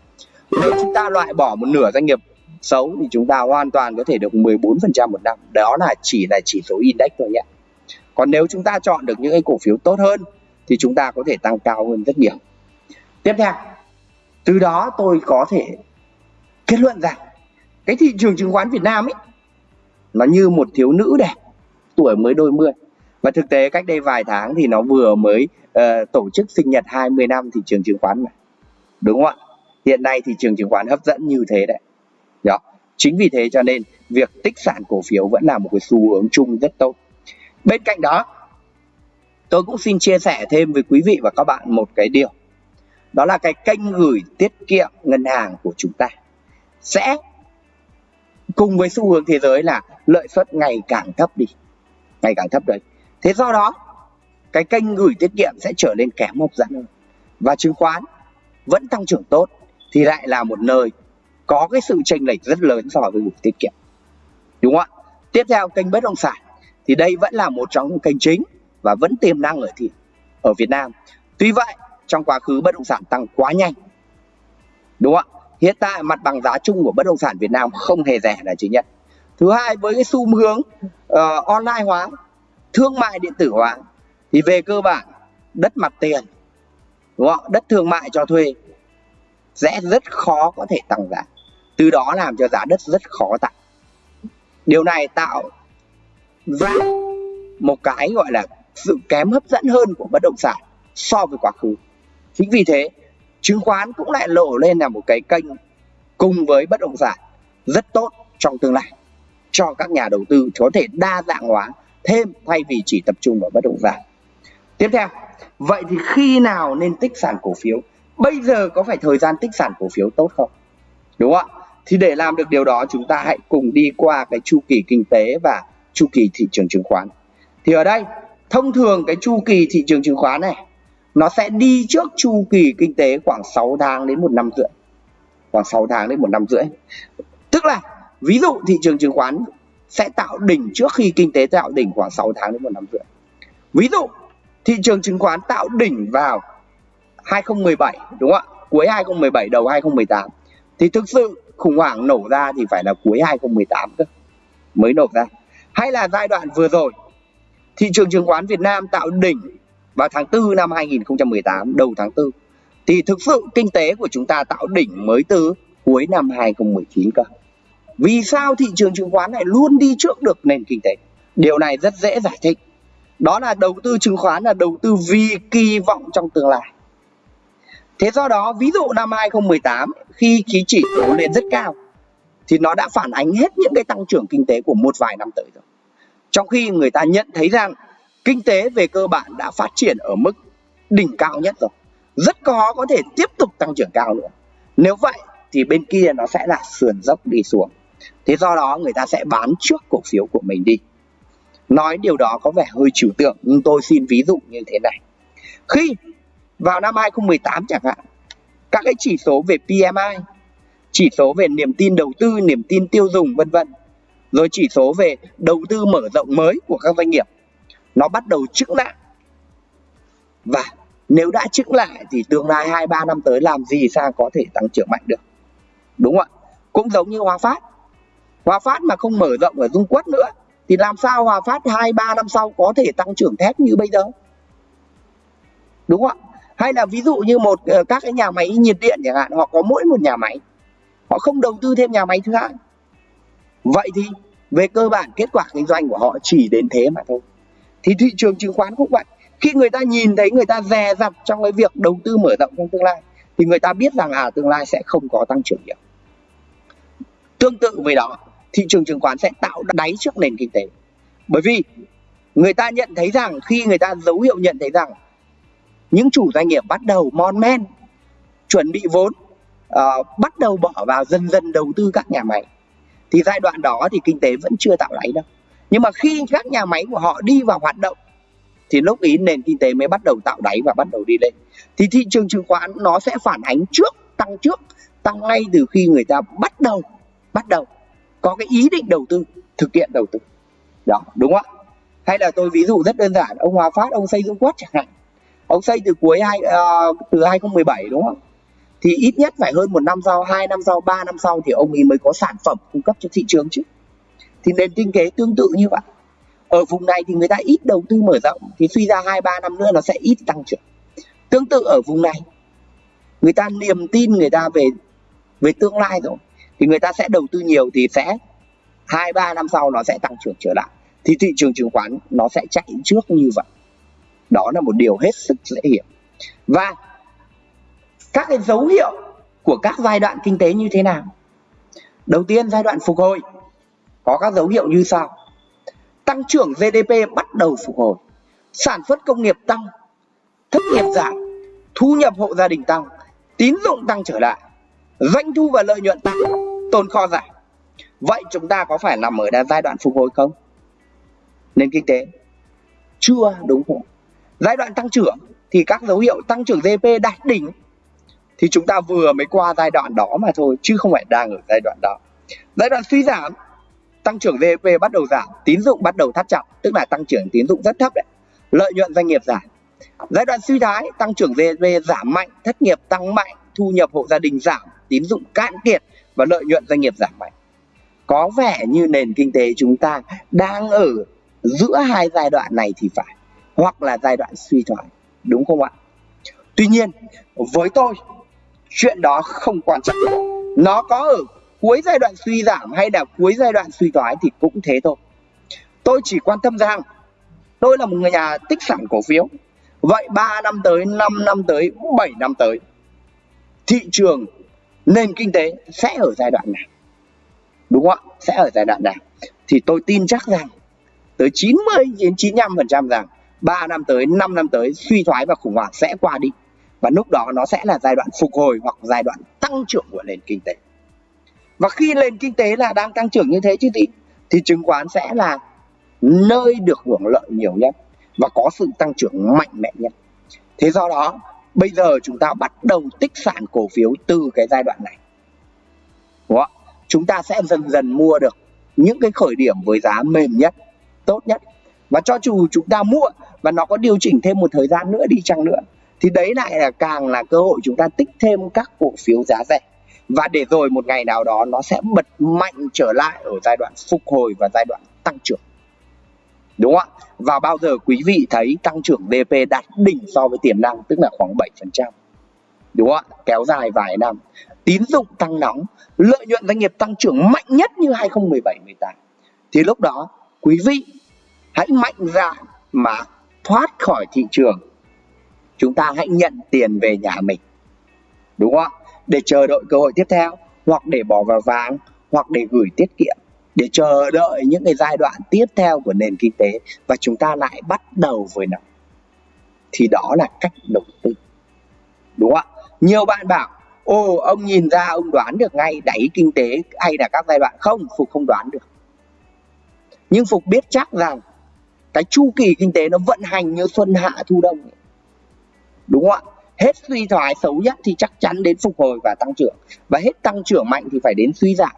Nếu chúng ta loại bỏ một nửa doanh nghiệp xấu thì chúng ta hoàn toàn có thể được 14% một năm. Đó là chỉ là chỉ số index thôi nhé. Còn nếu chúng ta chọn được những cái cổ phiếu tốt hơn thì chúng ta có thể tăng cao hơn rất nhiều. Tiếp theo, từ đó tôi có thể kết luận rằng cái thị trường chứng khoán Việt Nam ấy nó như một thiếu nữ đẹp tuổi mới đôi mươi và thực tế cách đây vài tháng thì nó vừa mới uh, tổ chức sinh nhật 20 năm thị trường chứng khoán mà đúng không ạ hiện nay thị trường chứng khoán hấp dẫn như thế đấy đó, chính vì thế cho nên việc tích sản cổ phiếu vẫn là một cái xu hướng chung rất tốt. Bên cạnh đó, tôi cũng xin chia sẻ thêm với quý vị và các bạn một cái điều. Đó là cái kênh gửi tiết kiệm ngân hàng của chúng ta. Sẽ cùng với xu hướng thế giới là lợi suất ngày càng thấp đi. Ngày càng thấp đấy. Thế do đó, cái kênh gửi tiết kiệm sẽ trở nên kém hấp dẫn. Hơn và chứng khoán vẫn tăng trưởng tốt thì lại là một nơi có cái sự chênh lệch rất lớn so với gửi tiết kiệm. Đúng không ạ? Tiếp theo kênh bất động sản. Thì đây vẫn là một trong những kênh chính và vẫn tiềm năng ở thị ở Việt Nam. Tuy vậy trong quá khứ bất động sản tăng quá nhanh. Đúng không ạ? Hiện tại mặt bằng giá chung của bất động sản Việt Nam không hề rẻ là chính nhất. Thứ hai với cái xu hướng uh, online hóa thương mại điện tử hóa thì về cơ bản đất mặt tiền đúng không đất thương mại cho thuê sẽ rất khó có thể tăng giá từ đó làm cho giá đất rất khó tạo. Điều này tạo ra một cái gọi là sự kém hấp dẫn hơn của bất động sản so với quá khứ. Chính vì thế, chứng khoán cũng lại lộ lên là một cái kênh cùng với bất động sản rất tốt trong tương lai, cho các nhà đầu tư có thể đa dạng hóa, thêm thay vì chỉ tập trung vào bất động sản. Tiếp theo, vậy thì khi nào nên tích sản cổ phiếu? Bây giờ có phải thời gian tích sản cổ phiếu tốt không? Đúng không ạ? Thì để làm được điều đó, chúng ta hãy cùng đi qua cái chu kỳ kinh tế và chu kỳ thị trường chứng khoán. Thì ở đây, thông thường cái chu kỳ thị trường chứng khoán này, nó sẽ đi trước chu kỳ kinh tế khoảng 6 tháng đến một năm rưỡi. Khoảng 6 tháng đến một năm rưỡi. Tức là, ví dụ thị trường chứng khoán sẽ tạo đỉnh trước khi kinh tế tạo đỉnh khoảng 6 tháng đến một năm rưỡi. Ví dụ, thị trường chứng khoán tạo đỉnh vào 2017 đúng không ạ? Cuối 2017 đầu 2018 thì thực sự khủng hoảng nổ ra thì phải là cuối 2018 cơ, mới nổ ra. Hay là giai đoạn vừa rồi, thị trường chứng khoán Việt Nam tạo đỉnh vào tháng 4 năm 2018 đầu tháng 4 thì thực sự kinh tế của chúng ta tạo đỉnh mới từ cuối năm 2019 cơ. Vì sao thị trường chứng khoán lại luôn đi trước được nền kinh tế? Điều này rất dễ giải thích. Đó là đầu tư chứng khoán là đầu tư vì kỳ vọng trong tương lai thế do đó, ví dụ năm 2018 khi khí chỉ số lên rất cao, thì nó đã phản ánh hết những cái tăng trưởng kinh tế của một vài năm tới rồi. Trong khi người ta nhận thấy rằng kinh tế về cơ bản đã phát triển ở mức đỉnh cao nhất rồi, rất khó có thể tiếp tục tăng trưởng cao nữa. Nếu vậy, thì bên kia nó sẽ là sườn dốc đi xuống. Thế do đó, người ta sẽ bán trước cổ phiếu của mình đi. Nói điều đó có vẻ hơi trừu tượng, nhưng tôi xin ví dụ như thế này. Khi vào năm 2018 chẳng hạn, các cái chỉ số về PMI chỉ số về niềm tin đầu tư, niềm tin tiêu dùng, vân vân. Rồi chỉ số về đầu tư mở rộng mới của các doanh nghiệp, nó bắt đầu chững lại. Và nếu đã chững lại thì tương lai hai, ba năm tới làm gì sao có thể tăng trưởng mạnh được? Đúng không ạ? Cũng giống như Hòa Phát. Hòa Phát mà không mở rộng ở Dung Quất nữa thì làm sao Hòa Phát hai, ba năm sau có thể tăng trưởng thép như bây giờ? Đúng không ạ? Hay là ví dụ như một ờ, các cái nhà máy nhiệt điện chẳng hạn, họ có mỗi một nhà máy, họ không đầu tư thêm nhà máy thứ hai. Vậy thì về cơ bản kết quả kinh doanh của họ chỉ đến thế mà thôi. Thì thị trường chứng khoán cũng vậy. Khi người ta nhìn thấy người ta dè dặt trong cái việc đầu tư mở rộng trong tương lai, thì người ta biết rằng à tương lai sẽ không có tăng trưởng nhiều. Tương tự với đó, thị trường chứng khoán sẽ tạo đáy trước nền kinh tế. Bởi vì người ta nhận thấy rằng, khi người ta dấu hiệu nhận thấy rằng những chủ doanh nghiệp bắt đầu mon men chuẩn bị vốn uh, bắt đầu bỏ vào dần dần đầu tư các nhà máy. Thì giai đoạn đó thì kinh tế vẫn chưa tạo đáy đâu. Nhưng mà khi các nhà máy của họ đi vào hoạt động thì lúc ý nền kinh tế mới bắt đầu tạo đáy và bắt đầu đi lên. Thì thị trường chứng khoán nó sẽ phản ánh trước tăng trước tăng ngay từ khi người ta bắt đầu bắt đầu có cái ý định đầu tư thực hiện đầu tư. Đó đúng không ạ? Hay là tôi ví dụ rất đơn giản ông Hòa Phát ông xây dựng Quất chẳng hạn ông xây từ cuối hai uh, từ 2017 đúng không? Thì ít nhất phải hơn một năm sau hai năm sau ba năm sau thì ông ấy mới có sản phẩm cung cấp cho thị trường chứ. Thì nền kinh tế tương tự như vậy. Ở vùng này thì người ta ít đầu tư mở rộng thì suy ra hai ba năm nữa nó sẽ ít tăng trưởng. Tương tự ở vùng này người ta niềm tin người ta về về tương lai rồi thì người ta sẽ đầu tư nhiều thì sẽ hai ba năm sau nó sẽ tăng trưởng trở lại. Thì thị trường chứng khoán nó sẽ chạy trước như vậy đó là một điều hết sức dễ hiểu. Và các cái dấu hiệu của các giai đoạn kinh tế như thế nào? Đầu tiên, giai đoạn phục hồi. Có các dấu hiệu như sau. Tăng trưởng GDP bắt đầu phục hồi. Sản xuất công nghiệp tăng. Thất nghiệp giảm. Thu nhập hộ gia đình tăng. Tín dụng tăng trở lại. Doanh thu và lợi nhuận tăng. Tồn kho giảm. Vậy chúng ta có phải nằm ở giai đoạn phục hồi không? Nền kinh tế chưa đúng không? Giai đoạn tăng trưởng thì các dấu hiệu tăng trưởng GDP đạt đỉnh thì chúng ta vừa mới qua giai đoạn đó mà thôi, chứ không phải đang ở giai đoạn đó. Giai đoạn suy giảm, tăng trưởng GDP bắt đầu giảm, tín dụng bắt đầu thắt chặt, tức là tăng trưởng tín dụng rất thấp đấy. Lợi nhuận doanh nghiệp giảm. Giai đoạn suy thoái, tăng trưởng GDP giảm mạnh, thất nghiệp tăng mạnh, thu nhập hộ gia đình giảm, tín dụng cạn kiệt và lợi nhuận doanh nghiệp giảm mạnh. Có vẻ như nền kinh tế chúng ta đang ở giữa hai giai đoạn này thì phải hoặc là giai đoạn suy thoái, đúng không ạ? Tuy nhiên, với tôi, chuyện đó không quan trọng. Nó có ở cuối giai đoạn suy giảm hay là cuối giai đoạn suy thoái thì cũng thế thôi. Tôi chỉ quan tâm rằng, tôi là một người nhà tích sản cổ phiếu. Vậy 3 năm tới 5 năm tới 7 năm tới, thị trường, nền kinh tế sẽ ở giai đoạn nào? Đúng không ạ? Sẽ ở giai đoạn nào? Thì tôi tin chắc rằng, tới 90 đến 95 phần trăm rằng 3 năm tới 5 năm tới, suy thoái và khủng hoảng sẽ qua đi. Và lúc đó nó sẽ là giai đoạn phục hồi hoặc giai đoạn tăng trưởng của nền kinh tế. Và khi nền kinh tế là đang tăng trưởng như thế chứ thì thì chứng khoán sẽ là nơi được hưởng lợi nhiều nhất và có sự tăng trưởng mạnh mẽ nhất. Thế do đó, bây giờ chúng ta bắt đầu tích sản cổ phiếu từ cái giai đoạn này. Đúng không? chúng ta sẽ dần dần mua được những cái khởi điểm với giá mềm nhất, tốt nhất và cho dù chúng ta mua và nó có điều chỉnh thêm một thời gian nữa đi chăng nữa, thì đấy lại là càng là cơ hội chúng ta tích thêm các cổ phiếu giá rẻ. Và để rồi một ngày nào đó nó sẽ bật mạnh trở lại ở giai đoạn phục hồi và giai đoạn tăng trưởng. Đúng không ạ? Và bao giờ quý vị thấy tăng trưởng DP đạt đỉnh so với tiềm năng, tức là khoảng 7% đúng không ạ? Kéo dài vài năm. Tín dụng tăng nóng, lợi nhuận doanh nghiệp tăng trưởng mạnh nhất như 2017 18 thì lúc đó, quý vị hãy mạnh dạn mà thoát khỏi thị trường. Chúng ta hãy nhận tiền về nhà mình. Đúng không ạ? Để chờ đợi cơ hội tiếp theo, hoặc để bỏ vào vàng, hoặc để gửi tiết kiệm. Để chờ đợi những cái giai đoạn tiếp theo của nền kinh tế và chúng ta lại bắt đầu với nó. Thì đó là cách đầu tư. Đúng không ạ? Nhiều bạn bảo, ồ, ông nhìn ra ông đoán được ngay đáy kinh tế hay là các giai đoạn không? Phục không đoán được. Nhưng phục biết chắc rằng cái chu kỳ kinh tế nó vận hành như xuân hạ thu đông. Đúng không ạ? Hết suy thoái xấu nhất thì chắc chắn đến phục hồi và tăng trưởng. Và hết tăng trưởng mạnh thì phải đến suy giảm.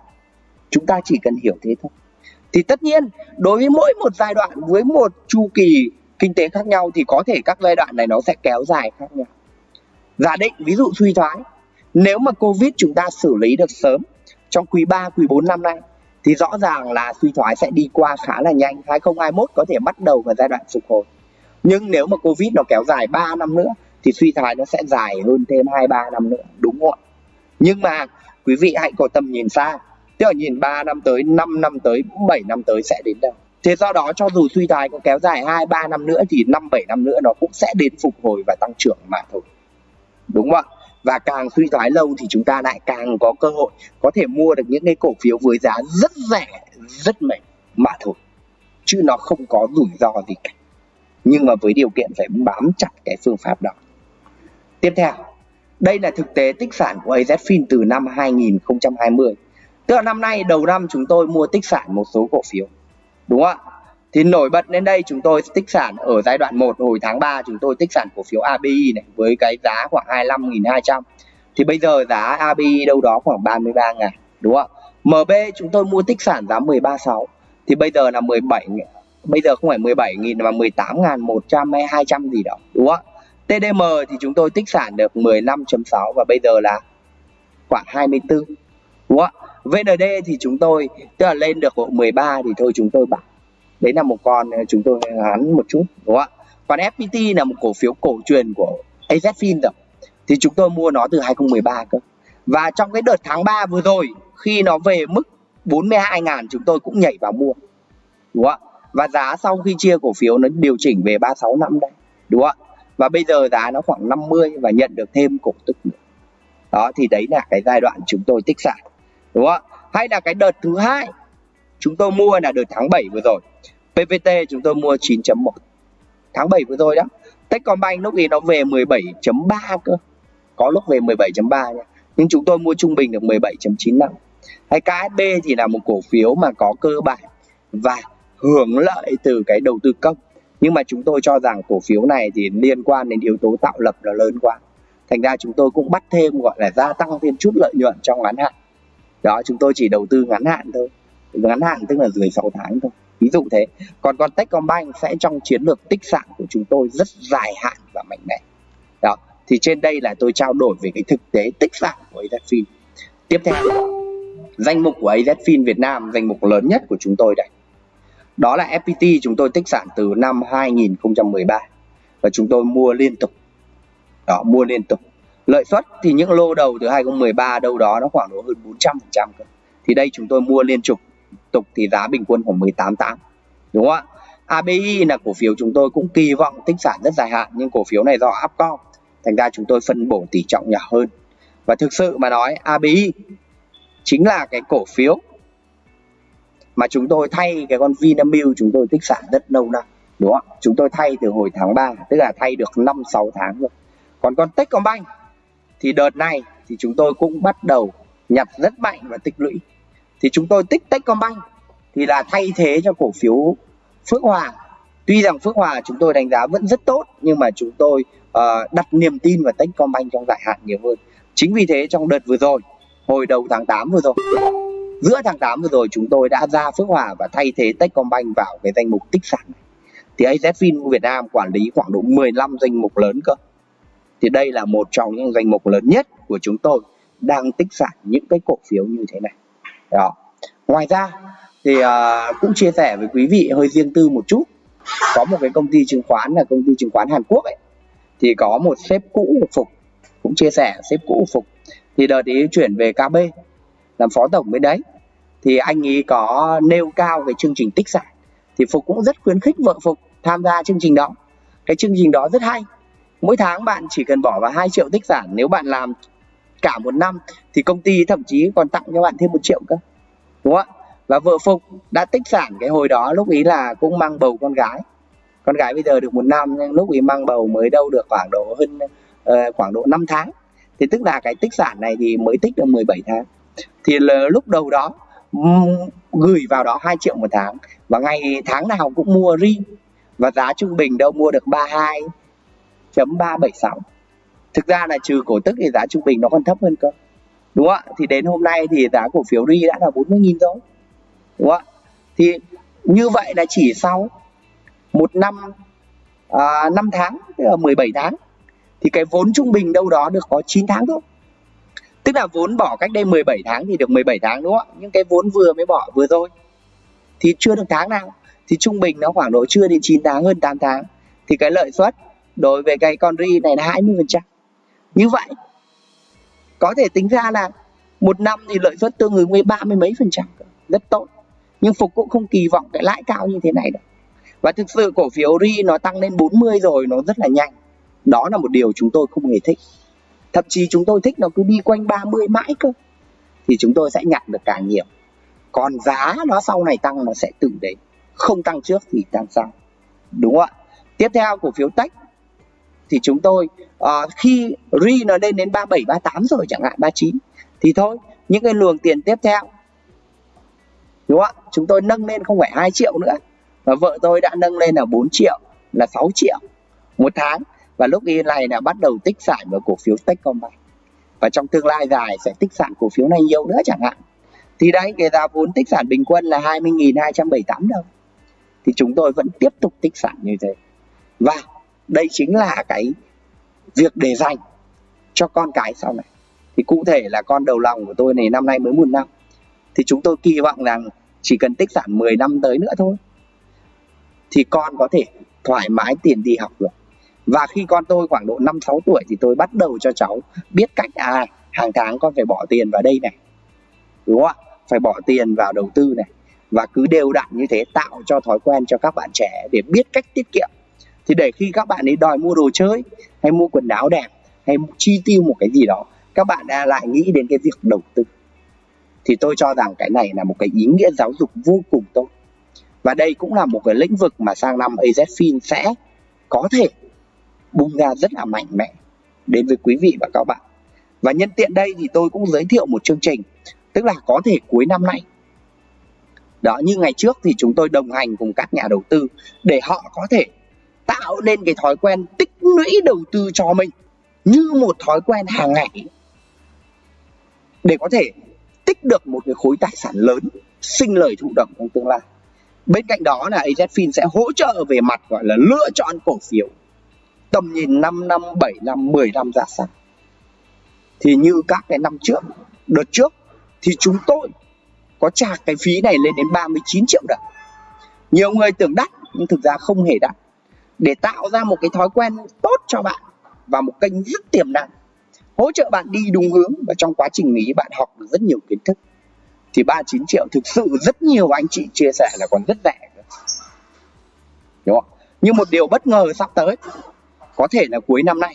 Chúng ta chỉ cần hiểu thế thôi. Thì tất nhiên đối với mỗi một giai đoạn với một chu kỳ kinh tế khác nhau thì có thể các giai đoạn này nó sẽ kéo dài khác nhau. Giả định ví dụ suy thoái. Nếu mà covid chúng ta xử lý được sớm trong quý 3, quý 4 năm nay thì rõ ràng là suy thoái sẽ đi qua khá là nhanh 2021 có thể bắt đầu vào giai đoạn phục hồi. Nhưng nếu mà covid nó kéo dài 3 năm nữa, thì suy thoái nó sẽ dài hơn thêm 2 3 năm nữa, đúng không ạ? Nhưng mà, quý vị hãy có tầm nhìn xa. Tức là nhìn 3 năm tới 5 năm tới 7 năm tới sẽ đến đâu? Thế do đó, cho dù suy thoái có kéo dài 2 3 năm nữa, thì 5 7 năm nữa nó cũng sẽ đến phục hồi và tăng trưởng mà thôi. Đúng không ạ? Và càng suy thoái lâu thì chúng ta lại càng có cơ hội có thể mua được những cái cổ phiếu với giá rất rẻ, rất mềm mà thôi. Chứ nó không có rủi ro gì cả. Nhưng mà với điều kiện phải bám chặt cái phương pháp đó. Tiếp theo, đây là thực tế tích sản của AZFIN từ năm 2020 tức là năm nay, đầu năm chúng tôi mua tích sản một số cổ phiếu. Đúng không ạ? Thì nổi bật đến đây chúng tôi tích sản ở giai đoạn 1 hồi tháng 3 chúng tôi tích sản cổ phiếu ABI này với cái giá khoảng 25.200 thì bây giờ giá ABI đâu đó khoảng 33 ngàn đúng không MB chúng tôi mua tích sản giá 136 thì bây giờ là 17 bây giờ không phải 17 nghìn mà 18 ngàn 100 hay 200 gì đó, đúng không TDM thì chúng tôi tích sản được 15.6 và bây giờ là khoảng 24 đúng không VND thì chúng tôi, tức là lên được 13 thì thôi chúng tôi bảo đấy là một con ờ, chúng tôi ờ, ngắn một chút, đúng không ạ? Còn FPT là một cổ phiếu cổ truyền của AZFIN rồi. Thì chúng tôi mua nó từ 2013 cơ. Và trong cái đợt tháng 3 vừa rồi, khi nó về mức 42 ngàn, chúng tôi cũng nhảy vào mua, đúng không ạ? Và giá sau khi chia cổ phiếu nó điều chỉnh về 36 năm đây, đúng không ạ? Và bây giờ giá nó khoảng 50 và nhận được thêm cổ tức nữa. Đó, thì đấy là cái giai đoạn chúng tôi tích sản đúng không ạ? Hay là cái đợt thứ hai chúng tôi mua là đợt tháng 7 vừa rồi. PVT chúng tôi mua 9.1 tháng 7 vừa rồi đó. Techcombank lúc thì nó về 17.3 cơ. Có lúc về 17.3 nha. Nhưng chúng tôi mua trung bình được 17.95 hay KSB thì là một cổ phiếu mà có cơ bản và hưởng lợi từ cái đầu tư công. Nhưng mà chúng tôi cho rằng cổ phiếu này thì liên quan đến yếu tố tạo lập là lớn quá. Thành ra chúng tôi cũng bắt thêm gọi là gia tăng thêm chút lợi nhuận trong ngắn hạn. Đó, chúng tôi chỉ đầu tư ngắn hạn thôi ngắn hạn, tức là dưới 6 tháng thôi. Ví dụ thế. Còn còn Techcombank sẽ trong chiến lược tích sản của chúng tôi rất dài hạn và mạnh mẽ. Đó. Thì trên đây là tôi trao đổi về cái thực tế tích sản của AZFIN tiếp theo, danh mục của AZFIN Việt Nam, danh mục lớn nhất của chúng tôi đây. Đó là FPT chúng tôi tích sản từ năm 2013 và chúng tôi mua liên tục. Đó, mua liên tục. Lợi suất thì những lô đầu từ 2013 đâu đó nó khoảng độ hơn 400 phần trăm thì đây chúng tôi mua liên tục tục thì giá bình quân khoảng 18,8 đúng không ạ? ABI là cổ phiếu chúng tôi cũng kỳ vọng tích sản rất dài hạn nhưng cổ phiếu này do Upcom thành ra chúng tôi phân bổ tỷ trọng nhỏ hơn. Và thực sự mà nói ABI chính là cái cổ phiếu mà chúng tôi thay cái con Vinamilk chúng tôi tích sản rất lâu năm đúng không chúng tôi thay từ hồi tháng 3 tức là thay được 5 6 tháng rồi. Còn con Techcombank thì đợt này thì chúng tôi cũng bắt đầu nhặt rất mạnh và tích lũy thì chúng tôi tích Techcombank thì là thay thế cho cổ phiếu Phước Hòa. Tuy rằng Phước Hòa chúng tôi đánh giá vẫn rất tốt nhưng mà chúng tôi uh, đặt niềm tin vào Techcombank trong dài hạn nhiều hơn. Chính vì thế trong đợt vừa rồi hồi đầu tháng 8 vừa rồi giữa tháng 8 vừa rồi chúng tôi đã ra Phước Hòa và thay thế Techcombank vào cái danh mục tích sản này. Thì AZFIN Việt Nam quản lý khoảng độ 15 danh mục lớn cơ. Thì đây là một trong những danh mục lớn nhất của chúng tôi đang tích sản những cái cổ phiếu như thế này đó. Ngoài ra thì uh, cũng chia sẻ với quý vị hơi riêng tư một chút. Có một cái công ty chứng khoán là công ty chứng khoán Hàn Quốc ấy thì có một sếp cũ của Phục cũng chia sẻ sếp cũ của Phục. Thì đợt ý chuyển về KB làm phó tổng bên đấy. Thì anh ấy có nêu cao cái chương trình tích sản. Thì Phục cũng rất khuyến khích vợ Phục tham gia chương trình đó. Cái chương trình đó rất hay. Mỗi tháng bạn chỉ cần bỏ vào 2 triệu tích sản. Nếu bạn làm cả một năm thì công ty thậm chí còn tặng cho bạn thêm một triệu cơ đúng không ạ? Và vợ Phục đã tích sản cái hồi đó lúc ý là cũng mang bầu con gái. Con gái bây giờ được một năm nhưng lúc ý mang bầu mới đâu được khoảng độ hơn uh, khoảng độ 5 tháng. Thì tức là cái tích sản này thì mới tích được 17 tháng. Thì là lúc đầu đó gửi vào đó 2 triệu một tháng. Và ngày tháng nào cũng mua ri và giá trung bình đâu mua được 32.376 thực ra là trừ cổ tức thì giá trung bình nó còn thấp hơn cơ. Đúng không ạ? Thì đến hôm nay thì giá cổ phiếu ri đã là 40.000 rồi. Đúng không ạ? Thì như vậy là chỉ sau một năm à, 5 tháng tức là 17 tháng thì cái vốn trung bình đâu đó được có 9 tháng thôi. Tức là vốn bỏ cách đây 17 tháng thì được 17 tháng đúng không ạ? Nhưng cái vốn vừa mới bỏ vừa thôi. Thì chưa được tháng nào. Thì trung bình nó khoảng độ chưa đến 9 tháng hơn 8 tháng. Thì cái lợi suất đối với cái con ri này là 20 phần trăm như vậy, có thể tính ra là một năm thì lợi suất tương ứng với ba mươi mấy phần trăm, rất tốt. Nhưng phục cũng không kỳ vọng cái lãi cao như thế này đâu. Và thực sự cổ phiếu ri nó tăng lên 40 rồi, nó rất là nhanh. Đó là một điều chúng tôi không hề thích. Thậm chí chúng tôi thích nó cứ đi quanh 30 mãi cơ, thì chúng tôi sẽ nhặt được càng nhiều. Còn giá nó sau này tăng, nó sẽ tự đến. Không tăng trước thì tăng sau đúng không ạ? Tiếp theo, cổ phiếu tech thì chúng tôi uh, khi ri nó lên đến 37 38 rồi chẳng hạn 39 thì thôi những cái luồng tiền tiếp theo đúng không ạ? Chúng tôi nâng lên không phải 2 triệu nữa. Và vợ tôi đã nâng lên là 4 triệu là 6 triệu một tháng. Và lúc y này là bắt đầu tích sản vào cổ phiếu Techcombank và trong tương lai dài sẽ tích sản cổ phiếu này nhiều nữa chẳng hạn. Thì đấy cái giá vốn tích sản bình quân là 20.278 đồng. Thì chúng tôi vẫn tiếp tục tích sản như thế. Và đây chính là cái việc để dành cho con cái sau này. Thì cụ thể là con đầu lòng của tôi này năm nay mới một năm. Thì chúng tôi kỳ vọng rằng chỉ cần tích sản 10 năm tới nữa thôi, thì con có thể thoải mái tiền đi học được. Và khi con tôi khoảng độ 5 6 tuổi thì tôi bắt đầu cho cháu biết cách à hàng tháng con phải bỏ tiền vào đây này, đúng không ạ? Phải bỏ tiền vào đầu tư này. Và cứ đều đặn như thế tạo cho thói quen cho các bạn trẻ để biết cách tiết kiệm thì để khi các bạn ấy đòi mua đồ chơi, hay mua quần áo đẹp, hay chi tiêu một cái gì đó, các bạn đã lại nghĩ đến cái việc đầu tư. Thì tôi cho rằng cái này là một cái ý nghĩa giáo dục vô cùng tốt. Và đây cũng là một cái lĩnh vực mà sang năm AZFIN sẽ có thể bung ra rất là mạnh mẽ đến với quý vị và các bạn. Và nhân tiện đây thì tôi cũng giới thiệu một chương trình, tức là có thể cuối năm nay. Đó, như ngày trước thì chúng tôi đồng hành cùng các nhà đầu tư để họ có thể tạo nên cái thói quen tích lũy đầu tư cho mình như một thói quen hàng ngày. Để có thể tích được một cái khối tài sản lớn, sinh lời thụ động trong tương lai. Bên cạnh đó là AZFIN sẽ hỗ trợ về mặt, gọi là, lựa chọn cổ phiếu. Tầm nhìn 5 năm 7 năm 10 năm ra sao. Thì như các cái năm trước, đợt trước, thì chúng tôi có trả cái phí này lên đến 39 triệu đồng. Nhiều người tưởng đắt, nhưng thực ra không hề đắt để tạo ra một cái thói quen tốt cho bạn và một kênh rất tiềm năng, hỗ trợ bạn đi đúng hướng và trong quá trình ấy bạn học được rất nhiều kiến thức. Thì 39 triệu thực sự rất nhiều anh chị chia sẻ là còn rất rẻ đúng không? Nhưng một điều bất ngờ sắp tới, có thể là cuối năm nay,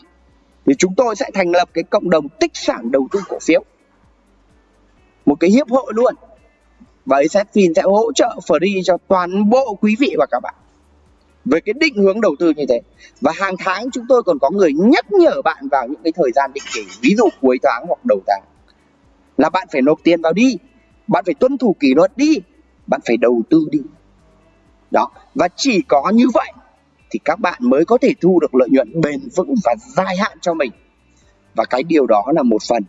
thì chúng tôi sẽ thành lập cái cộng đồng tích sản đầu tư cổ phiếu. Một cái hiệp hội luôn. Và ấy sẽ hỗ trợ free cho toàn bộ quý vị và các bạn về cái định hướng đầu tư như thế. Và hàng tháng chúng tôi còn có người nhắc nhở bạn vào những cái thời gian định kỳ, ví dụ cuối tháng hoặc đầu tháng, là bạn phải nộp tiền vào đi, bạn phải tuân thủ kỷ luật đi, bạn phải đầu tư đi. Đó, và chỉ có như vậy thì các bạn mới có thể thu được lợi nhuận bền vững và dài hạn cho mình. Và cái điều đó là một phần.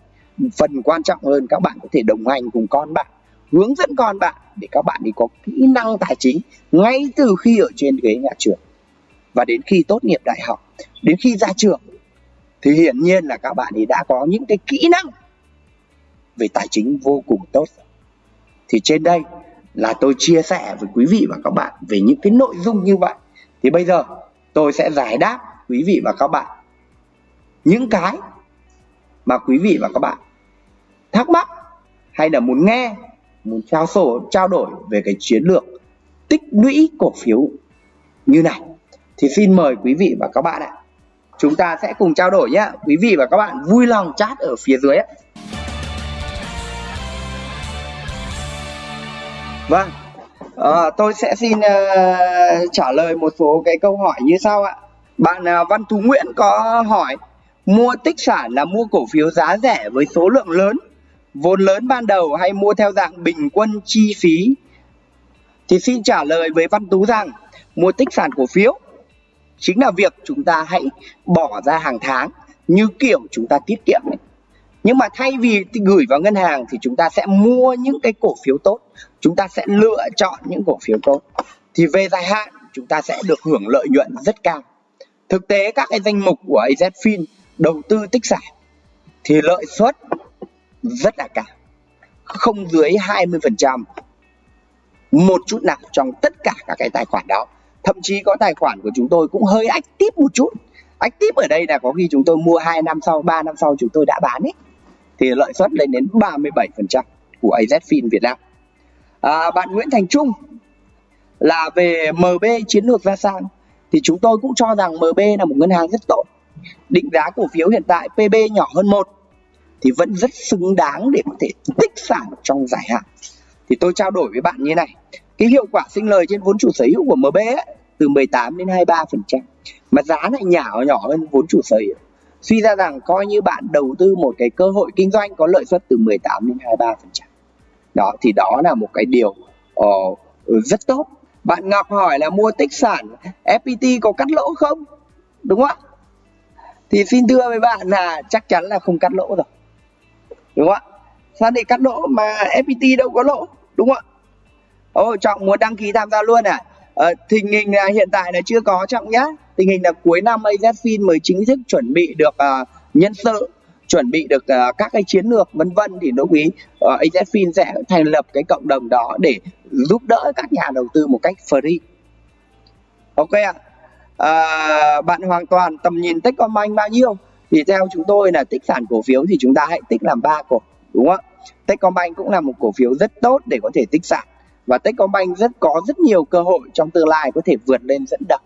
Phần quan trọng hơn các bạn có thể đồng hành cùng con bạn hướng dẫn con bạn để các bạn đi có kỹ năng tài chính ngay từ khi ở trên ghế nhà trường. Và đến khi tốt nghiệp đại học, đến khi ra trường, thì hiển nhiên là các bạn ấy đã có những cái kỹ năng về tài chính vô cùng tốt. Thì trên đây là tôi chia sẻ với quý vị và các bạn về những cái nội dung như vậy. Thì bây giờ tôi sẽ giải đáp quý vị và các bạn những cái mà quý vị và các bạn thắc mắc hay là muốn nghe muốn trao sổ trao đổi về cái chiến lược tích lũy cổ phiếu như này. Thì xin mời quý vị và các bạn ạ chúng ta sẽ cùng trao đổi nhé quý vị và các bạn vui lòng chat ở phía dưới ạ. Vâng à, tôi sẽ xin uh, trả lời một số cái câu hỏi như sau ạ. Bạn uh, Văn Tú Nguyễn có hỏi mua tích sản là mua cổ phiếu giá rẻ với số lượng lớn vốn lớn ban đầu hay mua theo dạng bình quân chi phí, thì xin trả lời với Văn Tú rằng mua tích sản cổ phiếu chính là việc chúng ta hãy bỏ ra hàng tháng như kiểu chúng ta tiết kiệm ấy. nhưng mà thay vì gửi vào ngân hàng thì chúng ta sẽ mua những cái cổ phiếu tốt, chúng ta sẽ lựa chọn những cổ phiếu tốt thì về dài hạn, chúng ta sẽ được hưởng lợi nhuận rất cao thực tế các cái danh mục của AZFIN đầu tư tích sản thì lợi suất rất là cao không dưới 20% một chút nào trong tất cả các cái tài khoản đó. Thậm chí có tài khoản của chúng tôi cũng hơi ách tiếp một chút. Ách tiếp ở đây là có khi chúng tôi mua 2 năm sau 3 năm sau chúng tôi đã bán ấy. Thì lợi suất lên đến 37% của AZFIN Việt Nam. À, bạn Nguyễn Thành Trung là về MB chiến lược ra sao? Thì chúng tôi cũng cho rằng MB là một ngân hàng rất tốt. Định giá cổ phiếu hiện tại PB nhỏ hơn một thì vẫn rất xứng đáng để có thể tích sản trong dài hạn. Thì tôi trao đổi với bạn như này cái hiệu quả sinh lời trên vốn chủ sở hữu của MB ấy, từ 18 đến 23 phần trăm mà giá lại nhỏ nhỏ hơn vốn chủ sở hữu. Suy ra rằng coi như bạn đầu tư một cái cơ hội kinh doanh có lợi suất từ 18 đến 23 phần trăm. Đó thì đó là một cái điều uh, rất tốt. Bạn Ngọc hỏi là mua tích sản FPT có cắt lỗ không? Đúng không ạ? Thì xin thưa với bạn là chắc chắn là không cắt lỗ rồi đúng không ạ sao để cắt lỗ mà FPT đâu có lỗ đúng không ạ ô Trọng muốn đăng ký tham gia luôn à? ờ, tình hình là hiện tại là chưa có Trọng nhá. Tình hình là cuối năm AZFIN mới chính thức chuẩn bị được uh, nhân sự, chuẩn bị được uh, các cái chiến lược vân vân thì đối quý ờ, uh, AZFIN sẽ thành lập cái cộng đồng đó để giúp đỡ các nhà đầu tư một cách free. Ok ạ. À? À, bạn hoàn toàn tầm nhìn Techcombank bao nhiêu? Thì theo chúng tôi là tích sản cổ phiếu thì chúng ta hãy tích làm ba cổ, đúng không ạ? Techcombank cũng là một cổ phiếu rất tốt để có thể tích sản. Và Techcombank rất có rất nhiều cơ hội trong tương lai có thể vượt lên dẫn đầu.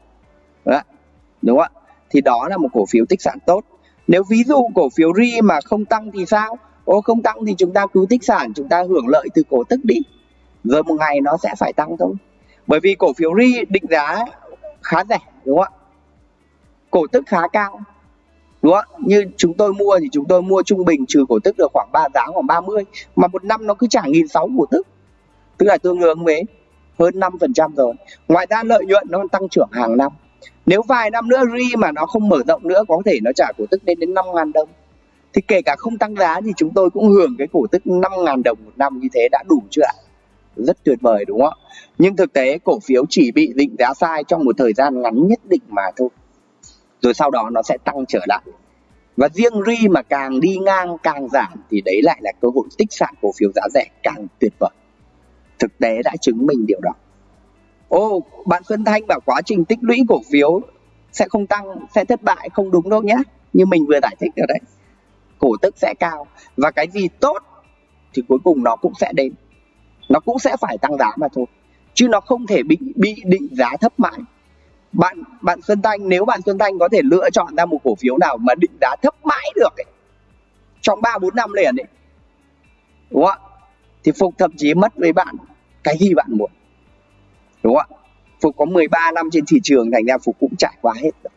Đúng không ạ? Thì đó là một cổ phiếu tích sản tốt. Nếu ví dụ cổ phiếu ri mà không tăng thì sao? Ô không tăng thì chúng ta cứ tích sản chúng ta hưởng lợi từ cổ tức đi. Rồi một ngày nó sẽ phải tăng thôi. Bởi vì cổ phiếu ri định giá khá rẻ đúng không ạ? Cổ tức khá cao đúng không như chúng tôi mua thì chúng tôi mua trung bình trừ cổ tức được khoảng ba giá, khoảng 30 mà một năm nó cứ trả nghìn sáu cổ tức. Tức là tương đương với hơn 5% rồi. Ngoài ra lợi nhuận nó tăng trưởng hàng năm. Nếu vài năm nữa ri mà nó không mở rộng nữa, có thể nó trả cổ tức lên đến 5 ngàn đồng. Thì kể cả không tăng giá thì chúng tôi cũng hưởng cái cổ tức 5 ngàn đồng một năm như thế đã đủ chưa ạ? Rất tuyệt vời, đúng không ạ? Nhưng thực tế cổ phiếu chỉ bị định giá sai trong một thời gian ngắn nhất định mà thôi rồi sau đó nó sẽ tăng trở lại. Và riêng ri mà càng đi ngang, càng giảm thì đấy lại là cơ hội tích sản cổ phiếu giá rẻ càng tuyệt vời. Thực tế đã chứng minh điều đó. Ô, bạn Xuân Thanh bảo quá trình tích lũy cổ phiếu sẽ không tăng, sẽ thất bại, không đúng đâu nhé như mình vừa giải thích rồi đấy cổ tức sẽ cao và cái gì tốt thì cuối cùng nó cũng sẽ đến. Nó cũng sẽ phải tăng giá mà thôi. Chứ nó không thể bị bị định giá thấp mãi bạn bạn Xuân Thanh nếu bạn Xuân Thanh có thể lựa chọn ra một cổ phiếu nào mà định giá thấp mãi được ấy, trong 3 4 năm liền ấy. Đúng không ạ? Thì Phục thậm chí mất với bạn cái gì bạn muốn. Đúng không ạ? Phục có 13 năm trên thị trường thành ra Phục cũng trải qua hết rồi.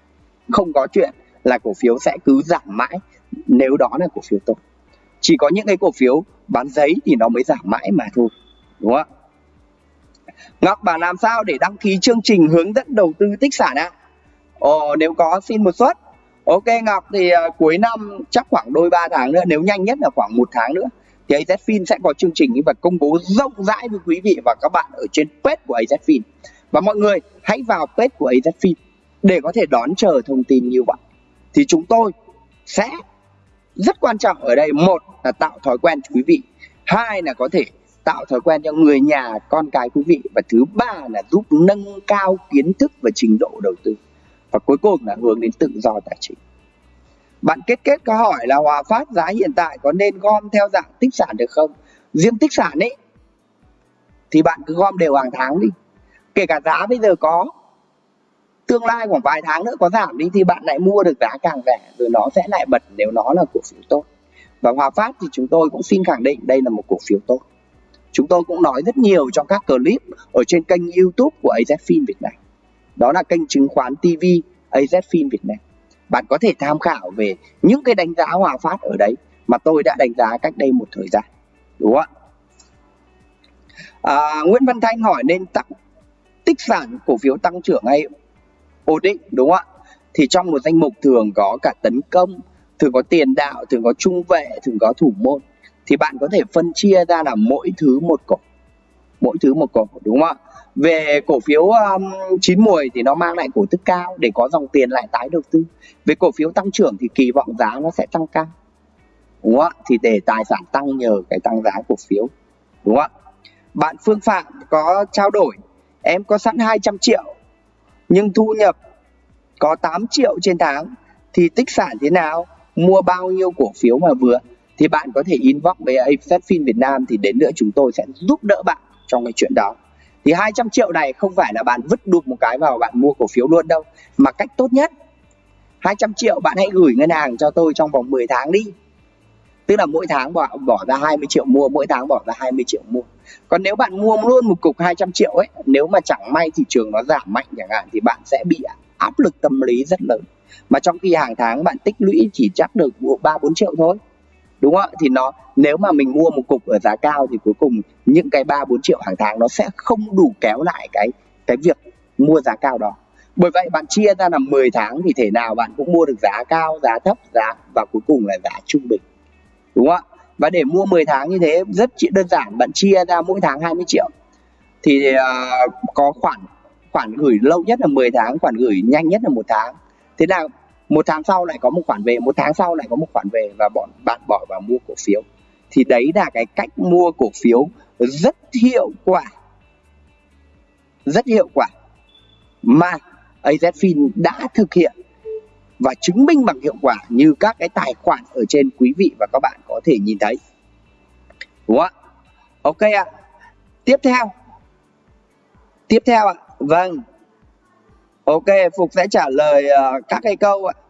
Không có chuyện là cổ phiếu sẽ cứ giảm mãi nếu đó là cổ phiếu tốt. Chỉ có những cái cổ phiếu bán giấy thì nó mới giảm mãi mà thôi. Đúng không ạ? Ngọc bảo làm sao để đăng ký chương trình hướng dẫn đầu tư tích sản ạ? À? Ồ, nếu có xin một suất. Ok Ngọc thì uh, cuối năm chắc khoảng đôi ba tháng nữa, nếu nhanh nhất là khoảng một tháng nữa thì AZFIN sẽ có chương trình và công bố rộng rãi với quý vị và các bạn ở trên page của AZFIN. Và mọi người hãy vào page của AZFIN để có thể đón chờ thông tin như vậy. Thì chúng tôi sẽ rất quan trọng ở đây một là tạo thói quen cho quý vị, hai là có thể tạo thói quen cho người nhà, con cái, quý vị. Và thứ ba là giúp nâng cao kiến thức và trình độ đầu tư. Và cuối cùng là hướng đến tự do tài chính. Bạn kết kết câu hỏi là Hòa Phát giá hiện tại có nên gom theo dạng tích sản được không? Riêng tích sản ấy, thì bạn cứ gom đều hàng tháng đi. Kể cả giá bây giờ có, tương lai khoảng vài tháng nữa có giảm đi, thì bạn lại mua được giá càng rẻ, rồi nó sẽ lại bật nếu nó là cổ phiếu tốt. Và Hòa Phát thì chúng tôi cũng xin khẳng định đây là một cổ phiếu tốt chúng tôi cũng nói rất nhiều trong các clip ở trên kênh youtube của AZFIN Việt Nam. Đó là kênh chứng khoán TV AZFIN Việt Nam. Bạn có thể tham khảo về những cái đánh giá Hòa Phát ở đấy mà tôi đã đánh giá cách đây một thời gian. Đúng không ạ? À, Nguyễn Văn Thanh hỏi nên tặng tích sản cổ phiếu tăng trưởng hay ổn định đúng không ạ? Thì trong một danh mục thường có cả tấn công thường có tiền đạo thường có trung vệ thường có thủ môn thì bạn có thể phân chia ra là mỗi thứ một cổ. Mỗi thứ một cổ đúng không ạ? Về cổ phiếu um, chín mùi thì nó mang lại cổ tức cao để có dòng tiền lại tái đầu tư. Về cổ phiếu tăng trưởng thì kỳ vọng giá nó sẽ tăng cao. Đúng không ạ? Thì để tài sản tăng nhờ cái tăng giá cổ phiếu. Đúng không ạ? Bạn Phương Phạm có trao đổi em có sẵn 200 triệu nhưng thu nhập có 8 triệu trên tháng thì tích sản thế nào? Mua bao nhiêu cổ phiếu mà vừa? Thì bạn có thể inbox với AZFIN Việt Nam thì đến nữa chúng tôi sẽ giúp đỡ bạn trong cái chuyện đó. Thì 200 triệu này không phải là bạn vứt đục một cái vào bạn mua cổ phiếu luôn đâu. Mà cách tốt nhất 200 triệu bạn hãy gửi ngân hàng cho tôi trong vòng 10 tháng đi. Tức là mỗi tháng bỏ, bỏ ra 20 triệu mua mỗi tháng bỏ ra 20 triệu mua. Còn nếu bạn mua luôn một cục 200 triệu ấy nếu mà chẳng may thị trường nó giảm mạnh chẳng hạn thì bạn sẽ bị áp lực tâm lý rất lớn. Mà trong khi hàng tháng bạn tích lũy chỉ chắc được ba bốn triệu thôi đúng không ạ? Thì nó nếu mà mình mua một cục ở giá cao thì cuối cùng những cái ba bốn triệu hàng tháng nó sẽ không đủ kéo lại cái cái việc mua giá cao đó. Bởi vậy bạn chia ra là 10 tháng thì thể nào bạn cũng mua được giá cao giá thấp giá và cuối cùng là giá trung bình. Đúng không ạ? Và để mua 10 tháng như thế rất đơn giản bạn chia ra mỗi tháng 20 triệu. Thì uh, có khoản khoản gửi lâu nhất là 10 tháng khoản gửi nhanh nhất là một tháng. Thế nào một tháng sau lại có một khoản về một tháng sau lại có một khoản về và bọn bạn bỏ vào mua cổ phiếu. Thì đấy là cái cách mua cổ phiếu rất hiệu quả. Rất hiệu quả mà AZFIN đã thực hiện và chứng minh bằng hiệu quả như các cái tài khoản ở trên quý vị và các bạn có thể nhìn thấy. Đúng không ạ? Ok ạ. Tiếp theo. Tiếp theo ạ. Vâng. Ok phục sẽ trả lời uh, các cái câu ạ. à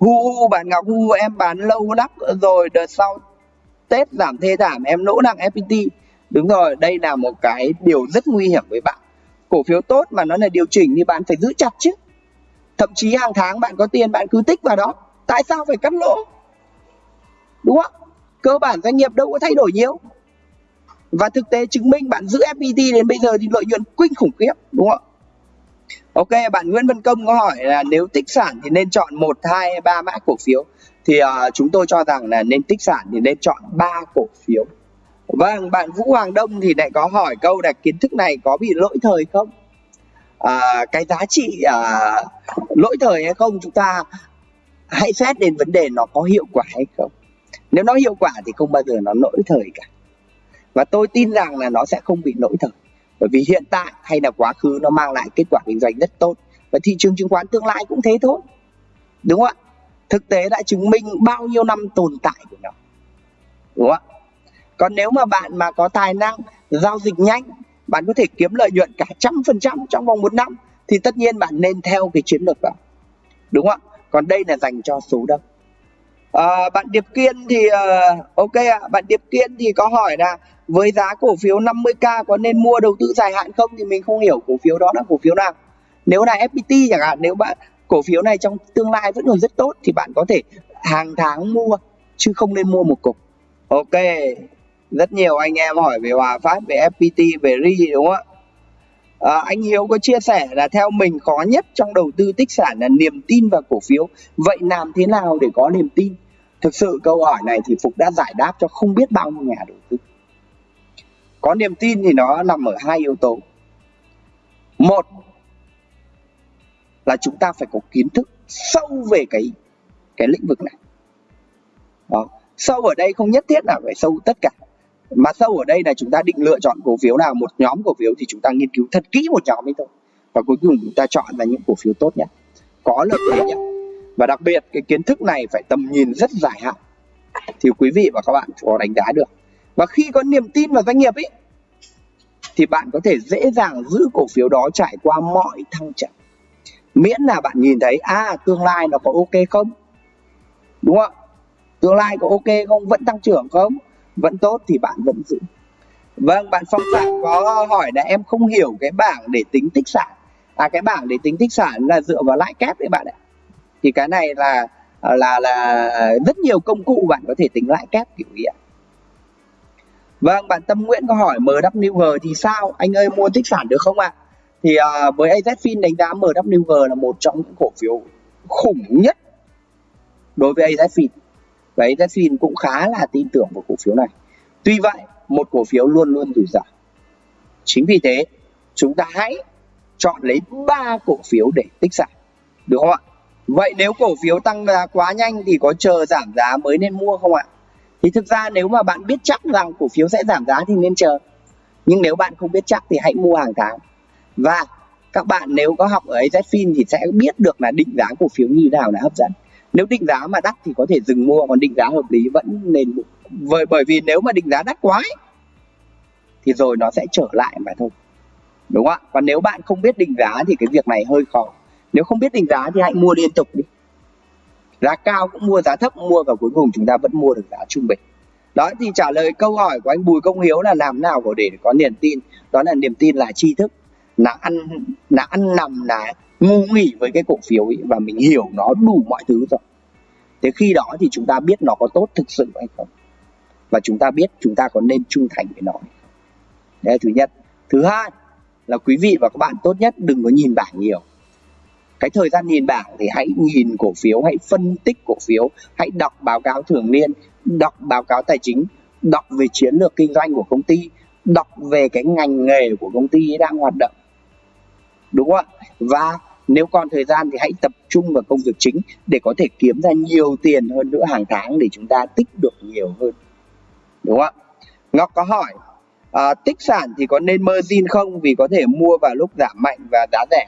hu bạn ngọc, hu em bán lâu lắm rồi, đợt sau tết giảm thê thảm, em lỗ nặng fpt đúng rồi, đây là một cái điều rất nguy hiểm với bạn. Cổ phiếu tốt mà nó là điều chỉnh thì bạn phải giữ chặt chứ. Thậm chí hàng tháng bạn có tiền, bạn cứ tích vào đó. Tại sao phải cắt lỗ? Đúng không? Cơ bản doanh nghiệp đâu có thay đổi nhiều. Và thực tế chứng minh bạn giữ FPT đến bây giờ thì lợi nhuận kinh khủng khiếp, đúng không? Ok bạn Nguyễn Văn Công có hỏi là nếu tích sản thì nên chọn một hai ba mã cổ phiếu? Thì uh, chúng tôi cho rằng là nên tích sản thì nên chọn ba cổ phiếu. Vâng bạn Vũ Hoàng Đông thì lại có hỏi câu là kiến thức này có bị lỗi thời không? À, cái giá trị à, lỗi thời hay không chúng ta hãy xét đến vấn đề nó có hiệu quả hay không. Nếu nó hiệu quả thì không bao giờ nó lỗi thời cả. Và tôi tin rằng là nó sẽ không bị lỗi thời bởi vì hiện tại hay là quá khứ nó mang lại kết quả kinh doanh rất tốt. Và thị trường chứng khoán tương lai cũng thế thôi. Đúng không ạ? Thực tế đã chứng minh bao nhiêu năm tồn tại của nó. Đúng không ạ? Còn nếu mà bạn mà có tài năng giao dịch nhanh, bạn có thể kiếm lợi nhuận cả trăm phần trăm trong vòng một năm, thì tất nhiên bạn nên theo cái chiến lược đó. Đúng không ạ? Còn đây là dành cho số đông à, bạn Điệp Kiên thì uh, ok ạ. À, bạn Điệp Kiên thì có hỏi là với giá cổ phiếu 50k có nên mua đầu tư dài hạn không? Thì mình không hiểu cổ phiếu đó là cổ phiếu nào. Nếu là FPT chẳng hạn nếu bạn cổ phiếu này trong tương lai vẫn còn rất tốt thì bạn có thể hàng tháng mua chứ không nên mua một cục. Ok. Rất nhiều anh em hỏi về Hòa Phát về FPT về RI đúng không ạ? À, anh Hiếu có chia sẻ là theo mình khó nhất trong đầu tư tích sản là niềm tin vào cổ phiếu. Vậy làm thế nào để có niềm tin? Thực sự câu hỏi này thì Phục đã giải đáp cho không biết bao nhiêu nhà đầu tư. Có niềm tin thì nó nằm ở hai yếu tố. Một là chúng ta phải có kiến thức sâu về cái cái lĩnh vực này. Đó. sâu ở đây không nhất thiết là phải sâu tất cả, mà sâu ở đây là chúng ta định lựa chọn cổ phiếu nào, một nhóm cổ phiếu thì chúng ta nghiên cứu thật kỹ một nhóm ấy thôi. Và cuối cùng chúng ta chọn ra những cổ phiếu tốt nhất, có lợi thế nhất và đặc biệt, cái kiến thức này phải tầm nhìn rất dài hạn. Thì quý vị và các bạn có đánh giá được. Và khi có niềm tin vào doanh nghiệp ấy thì bạn có thể dễ dàng giữ cổ phiếu đó trải qua mọi thăng trầm. Miễn là bạn nhìn thấy à tương lai nó có ok không? Đúng không tương lai có ok không? Vẫn tăng trưởng không? Vẫn tốt thì bạn vẫn giữ. Vâng bạn phong phạm có hỏi là em không hiểu cái bảng để tính tích sản. À cái bảng để tính tích sản là dựa vào lãi kép đấy bạn ạ thì cái này là ờ, là là rất nhiều công cụ bạn có thể tính lãi kép kiểu gì ạ. Vâng bạn tâm nguyễn có hỏi mwg thì sao? Anh ơi mua tích sản được không ạ? À? thì uh, với AZFIN đánh giá MWG là một trong những cổ phiếu khủng nhất đối với AZFIN và AZFIN cũng khá là tin tưởng vào cổ phiếu này. Tuy vậy một cổ phiếu luôn luôn rủi ro. Chính vì thế chúng ta hãy chọn lấy ba cổ phiếu để tích sản được không ạ? Vậy nếu cổ phiếu tăng giá quá nhanh thì có chờ giảm giá mới nên mua không ạ? Thì thực ra nếu mà bạn biết chắc rằng cổ phiếu sẽ giảm giá thì nên chờ. Nhưng nếu bạn không biết chắc thì hãy mua hàng tháng. Và các bạn nếu có học ở AZFIN thì sẽ biết được là định giá cổ phiếu như nào là hấp dẫn. Nếu định giá mà đắt thì có thể dừng mua còn định giá hợp lý vẫn nên bởi bởi vì nếu mà định giá đắt quá ấy, thì rồi nó sẽ trở lại mà thôi. Đúng không ạ? Còn nếu bạn không biết định giá thì cái việc này hơi khó nếu không biết định giá thì hãy mua liên tục đi. Giá cao cũng mua, giá thấp mua và cuối cùng chúng ta vẫn mua được giá trung bình. Đó, thì trả lời câu hỏi của anh Bùi Công Hiếu là làm nào để có niềm tin? Đó là niềm tin là tri thức, là ăn là ăn nằm, là ngu nghỉ với cái cổ phiếu ấy và mình hiểu nó đủ mọi thứ rồi. Thế khi đó thì chúng ta biết nó có tốt thực sự hay không? Và chúng ta biết chúng ta có nên trung thành với nó đấy là thứ nhất. Thứ hai là quý vị và các bạn tốt nhất đừng có nhìn bảng nhiều cái thời gian nhìn bảng thì hãy nhìn cổ phiếu hãy phân tích cổ phiếu hãy đọc báo cáo thường niên đọc báo cáo tài chính đọc về chiến lược kinh doanh của công ty đọc về cái ngành nghề của công ty đang hoạt động. Đúng không ạ? Và nếu còn thời gian thì hãy tập trung vào công việc chính để có thể kiếm ra nhiều tiền hơn nữa hàng tháng để chúng ta tích được nhiều hơn. Đúng không ạ? Ngọc có hỏi à, tích sản thì có nên margin không? Vì có thể mua vào lúc giảm mạnh và giá rẻ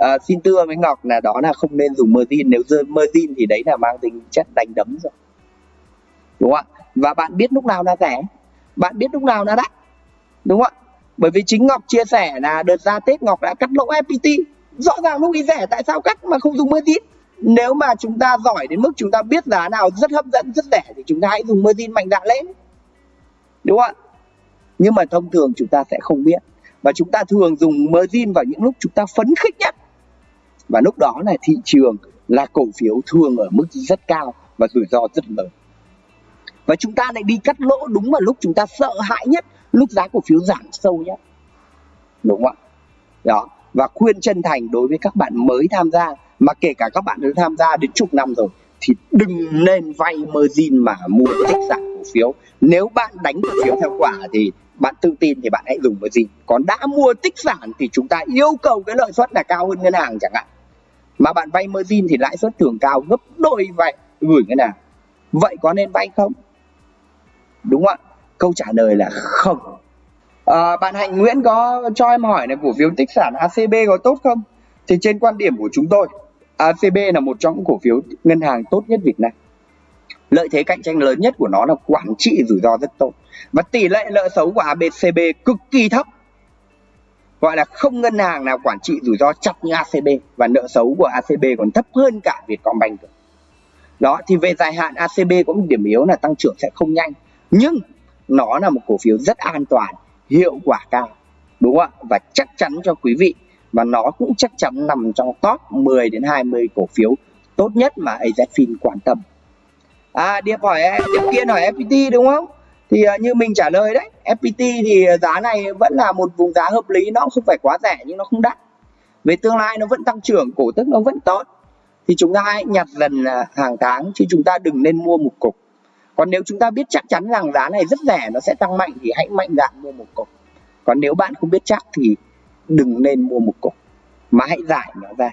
à, xin thưa với ngọc là đó là không nên dùng margin nếu rơi margin thì đấy là mang tính chất đánh đấm rồi. Đúng không ạ? Và bạn biết lúc nào là rẻ? Bạn biết lúc nào là đắt? Đúng không ạ? Bởi vì chính Ngọc chia sẻ là đợt ra Tết Ngọc đã cắt lỗ FPT rõ ràng lúc ý rẻ tại sao cắt mà không dùng margin nếu mà chúng ta giỏi đến mức chúng ta biết giá nào rất hấp dẫn rất rẻ thì chúng ta hãy dùng margin mạnh dạn lên. Đúng không ạ? Nhưng mà thông thường chúng ta sẽ không biết. Và chúng ta thường dùng margin vào những lúc chúng ta phấn khích nhất và lúc đó là thị trường là cổ phiếu thường ở mức rất cao và rủi ro rất lớn. Và chúng ta lại đi cắt lỗ đúng vào lúc chúng ta sợ hãi nhất, lúc giá cổ phiếu giảm sâu nhất. Đúng không ạ? Đó. Và khuyên chân thành đối với các bạn mới tham gia, mà kể cả các bạn đã tham gia đến chục năm rồi, thì đừng nên vay margin mà mua tích sản cổ phiếu. Nếu bạn đánh cổ phiếu theo quả thì bạn tự tin thì bạn hãy dùng margin còn đã mua tích sản thì chúng ta yêu cầu cái lợi suất là cao hơn ngân hàng chẳng hạn mà bạn vay margin thì lãi suất thường cao gấp đôi vậy. Gửi ngân hàng vậy có nên vay không? Đúng không ạ? Câu trả lời là không. À, bạn hạnh nguyễn có cho em hỏi là cổ phiếu tích sản acb có tốt không? Thì trên quan điểm của chúng tôi acb là một trong những cổ phiếu ngân hàng tốt nhất việt nam. Lợi thế cạnh tranh lớn nhất của nó là quản trị rủi ro rất tốt. Và tỷ lệ nợ xấu của abcb cực kỳ thấp gọi là không ngân hàng nào quản trị rủi ro chặt như acb và nợ xấu của acb còn thấp hơn cả vietcombank đó, thì về dài hạn acb có một điểm yếu là tăng trưởng sẽ không nhanh, nhưng nó là một cổ phiếu rất an toàn, hiệu quả cao, đúng không ạ? Và chắc chắn cho quý vị và nó cũng chắc chắn nằm trong top 10 đến 20 cổ phiếu tốt nhất mà AZFIN quan tâm. À điệp hỏi em, điệp kiên hỏi FPT đúng không? Thì à, như mình trả lời đấy FPT thì à, giá này vẫn là một vùng giá hợp lý nó không phải quá rẻ nhưng nó không đắt. Về tương lai nó vẫn tăng trưởng cổ tức nó vẫn tốt. Thì chúng ta hãy nhặt dần à, hàng tháng chứ chúng ta đừng nên mua một cục. Còn nếu chúng ta biết chắc chắn rằng giá này rất rẻ nó sẽ tăng mạnh thì hãy mạnh dạn mua một cục. Còn nếu bạn không biết chắc thì đừng nên mua một cục mà hãy giải nó ra.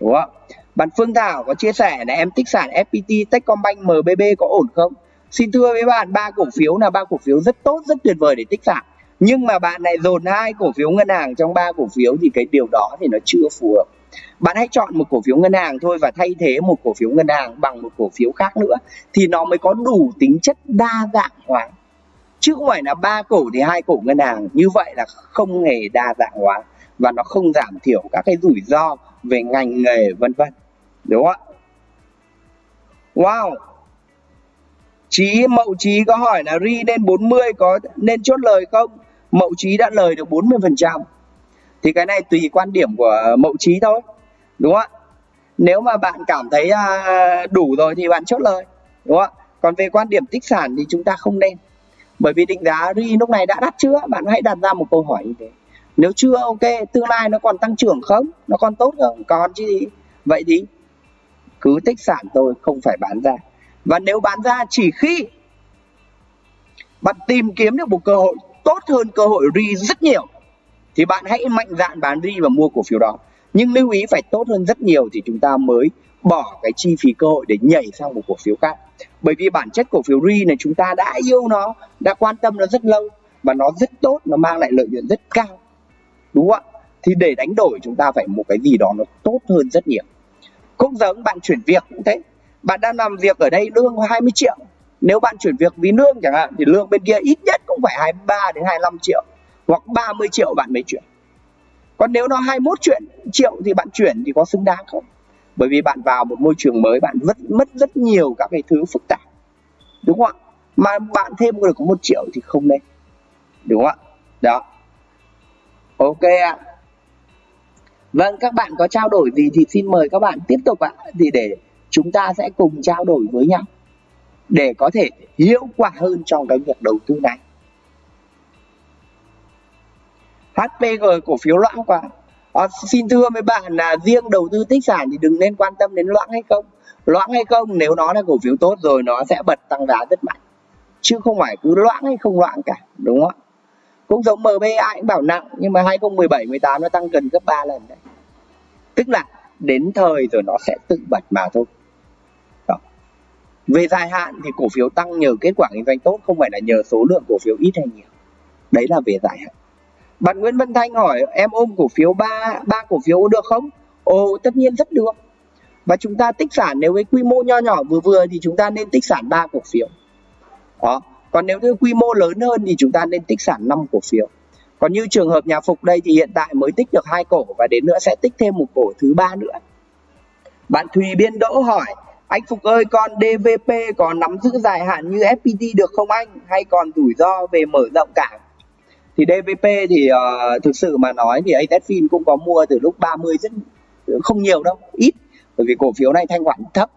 Đúng không? Bạn Phương Thảo có chia sẻ là em tích sản FPT, Techcombank, MBB có ổn không? Xin thưa với bạn, ba cổ phiếu là ba cổ phiếu rất tốt, rất tuyệt vời để tích sản. Nhưng mà bạn lại dồn hai cổ phiếu ngân hàng trong ba cổ phiếu thì cái điều đó thì nó chưa phù hợp. Bạn hãy chọn một cổ phiếu ngân hàng thôi và thay thế một cổ phiếu ngân hàng bằng một cổ phiếu khác nữa thì nó mới có đủ tính chất đa dạng hóa. Chứ không phải là ba cổ thì hai cổ ngân hàng như vậy là không hề đa dạng hóa và nó không giảm thiểu các cái rủi ro về ngành nghề vân vân. Đúng không ạ? Wow! Chí, Mậu Chí có hỏi là ri lên 40 có nên chốt lời không? Mậu Chí đã lời được 40% thì cái này tùy quan điểm của mậu trí thôi, đúng không ạ? Nếu mà bạn cảm thấy à, đủ rồi thì bạn chốt lời, đúng không ạ? Còn về quan điểm tích sản thì chúng ta không nên. Bởi vì định giá ri lúc này đã đắt chưa? Bạn hãy đặt ra một câu hỏi như thế. Nếu chưa, ok, tương lai nó còn tăng trưởng không? Nó còn tốt không? Còn chứ gì? Vậy thì cứ tích sản tôi không phải bán ra và nếu bán ra chỉ khi bạn tìm kiếm được một cơ hội tốt hơn cơ hội ri rất nhiều, thì bạn hãy mạnh dạn bán đi và mua cổ phiếu đó. Nhưng lưu ý phải tốt hơn rất nhiều thì chúng ta mới bỏ cái chi phí cơ hội để nhảy sang một cổ phiếu khác. Bởi vì bản chất cổ phiếu ri này chúng ta đã yêu nó, đã quan tâm nó rất lâu và nó rất tốt, nó mang lại lợi nhuận rất cao. Đúng không ạ? Thì để đánh đổi chúng ta phải một cái gì đó nó tốt hơn rất nhiều. Cũng giống bạn chuyển việc cũng thế bạn đang làm việc ở đây lương 20 triệu. Nếu bạn chuyển việc vì lương chẳng hạn, thì lương bên kia ít nhất cũng phải 23 đến 25 triệu, hoặc 30 triệu bạn mới chuyển. Còn nếu nó 21 chuyện, triệu thì bạn chuyển thì có xứng đáng không? Bởi vì bạn vào một môi trường mới, bạn mất mất rất nhiều các cái thứ phức tạp. Đúng không ạ? Mà bạn thêm được có một triệu thì không nên. Đúng không ạ? Đó. Ok ạ. Vâng các bạn có trao đổi gì thì xin mời các bạn tiếp tục ạ. Thì để chúng ta sẽ cùng trao đổi với nhau để có thể hiệu quả hơn trong cái việc đầu tư này. HPG cổ phiếu loãng quá. À, xin thưa với bạn là riêng đầu tư tích sản thì đừng nên quan tâm đến loãng hay không. Loãng hay không nếu nó là cổ phiếu tốt rồi nó sẽ bật tăng giá rất mạnh. Chứ không phải cứ loãng hay không loãng cả đúng không cũng giống MBA cũng bảo nặng nhưng mà 2017 18 nó tăng gần gấp 3 lần đấy. Tức là đến thời rồi nó sẽ tự bật mà thôi về dài hạn thì cổ phiếu tăng nhờ kết quả kinh doanh tốt, không phải là nhờ số lượng cổ phiếu ít hay nhiều đấy là về dài hạn bạn Nguyễn Văn Thanh hỏi, em ôm cổ phiếu ba ba cổ phiếu được không? Ồ, tất nhiên rất được. Và chúng ta tích sản nếu với quy mô nho nhỏ vừa vừa thì chúng ta nên tích sản ba cổ phiếu. Đó. Còn nếu như quy mô lớn hơn thì chúng ta nên tích sản 5 cổ phiếu. Còn như trường hợp nhà Phục đây thì hiện tại mới tích được hai cổ và đến nữa sẽ tích thêm một cổ thứ ba nữa. Bạn Thùy Biên Đỗ hỏi anh Phục ơi con DVP có nắm giữ dài hạn như FPT được không anh? Hay còn rủi ro về mở rộng cảng thì DVP thì uh, thực sự mà nói thì AZFIN cũng có mua từ lúc 30 rất không nhiều đâu ít. Bởi vì cổ phiếu này thanh khoản thấp.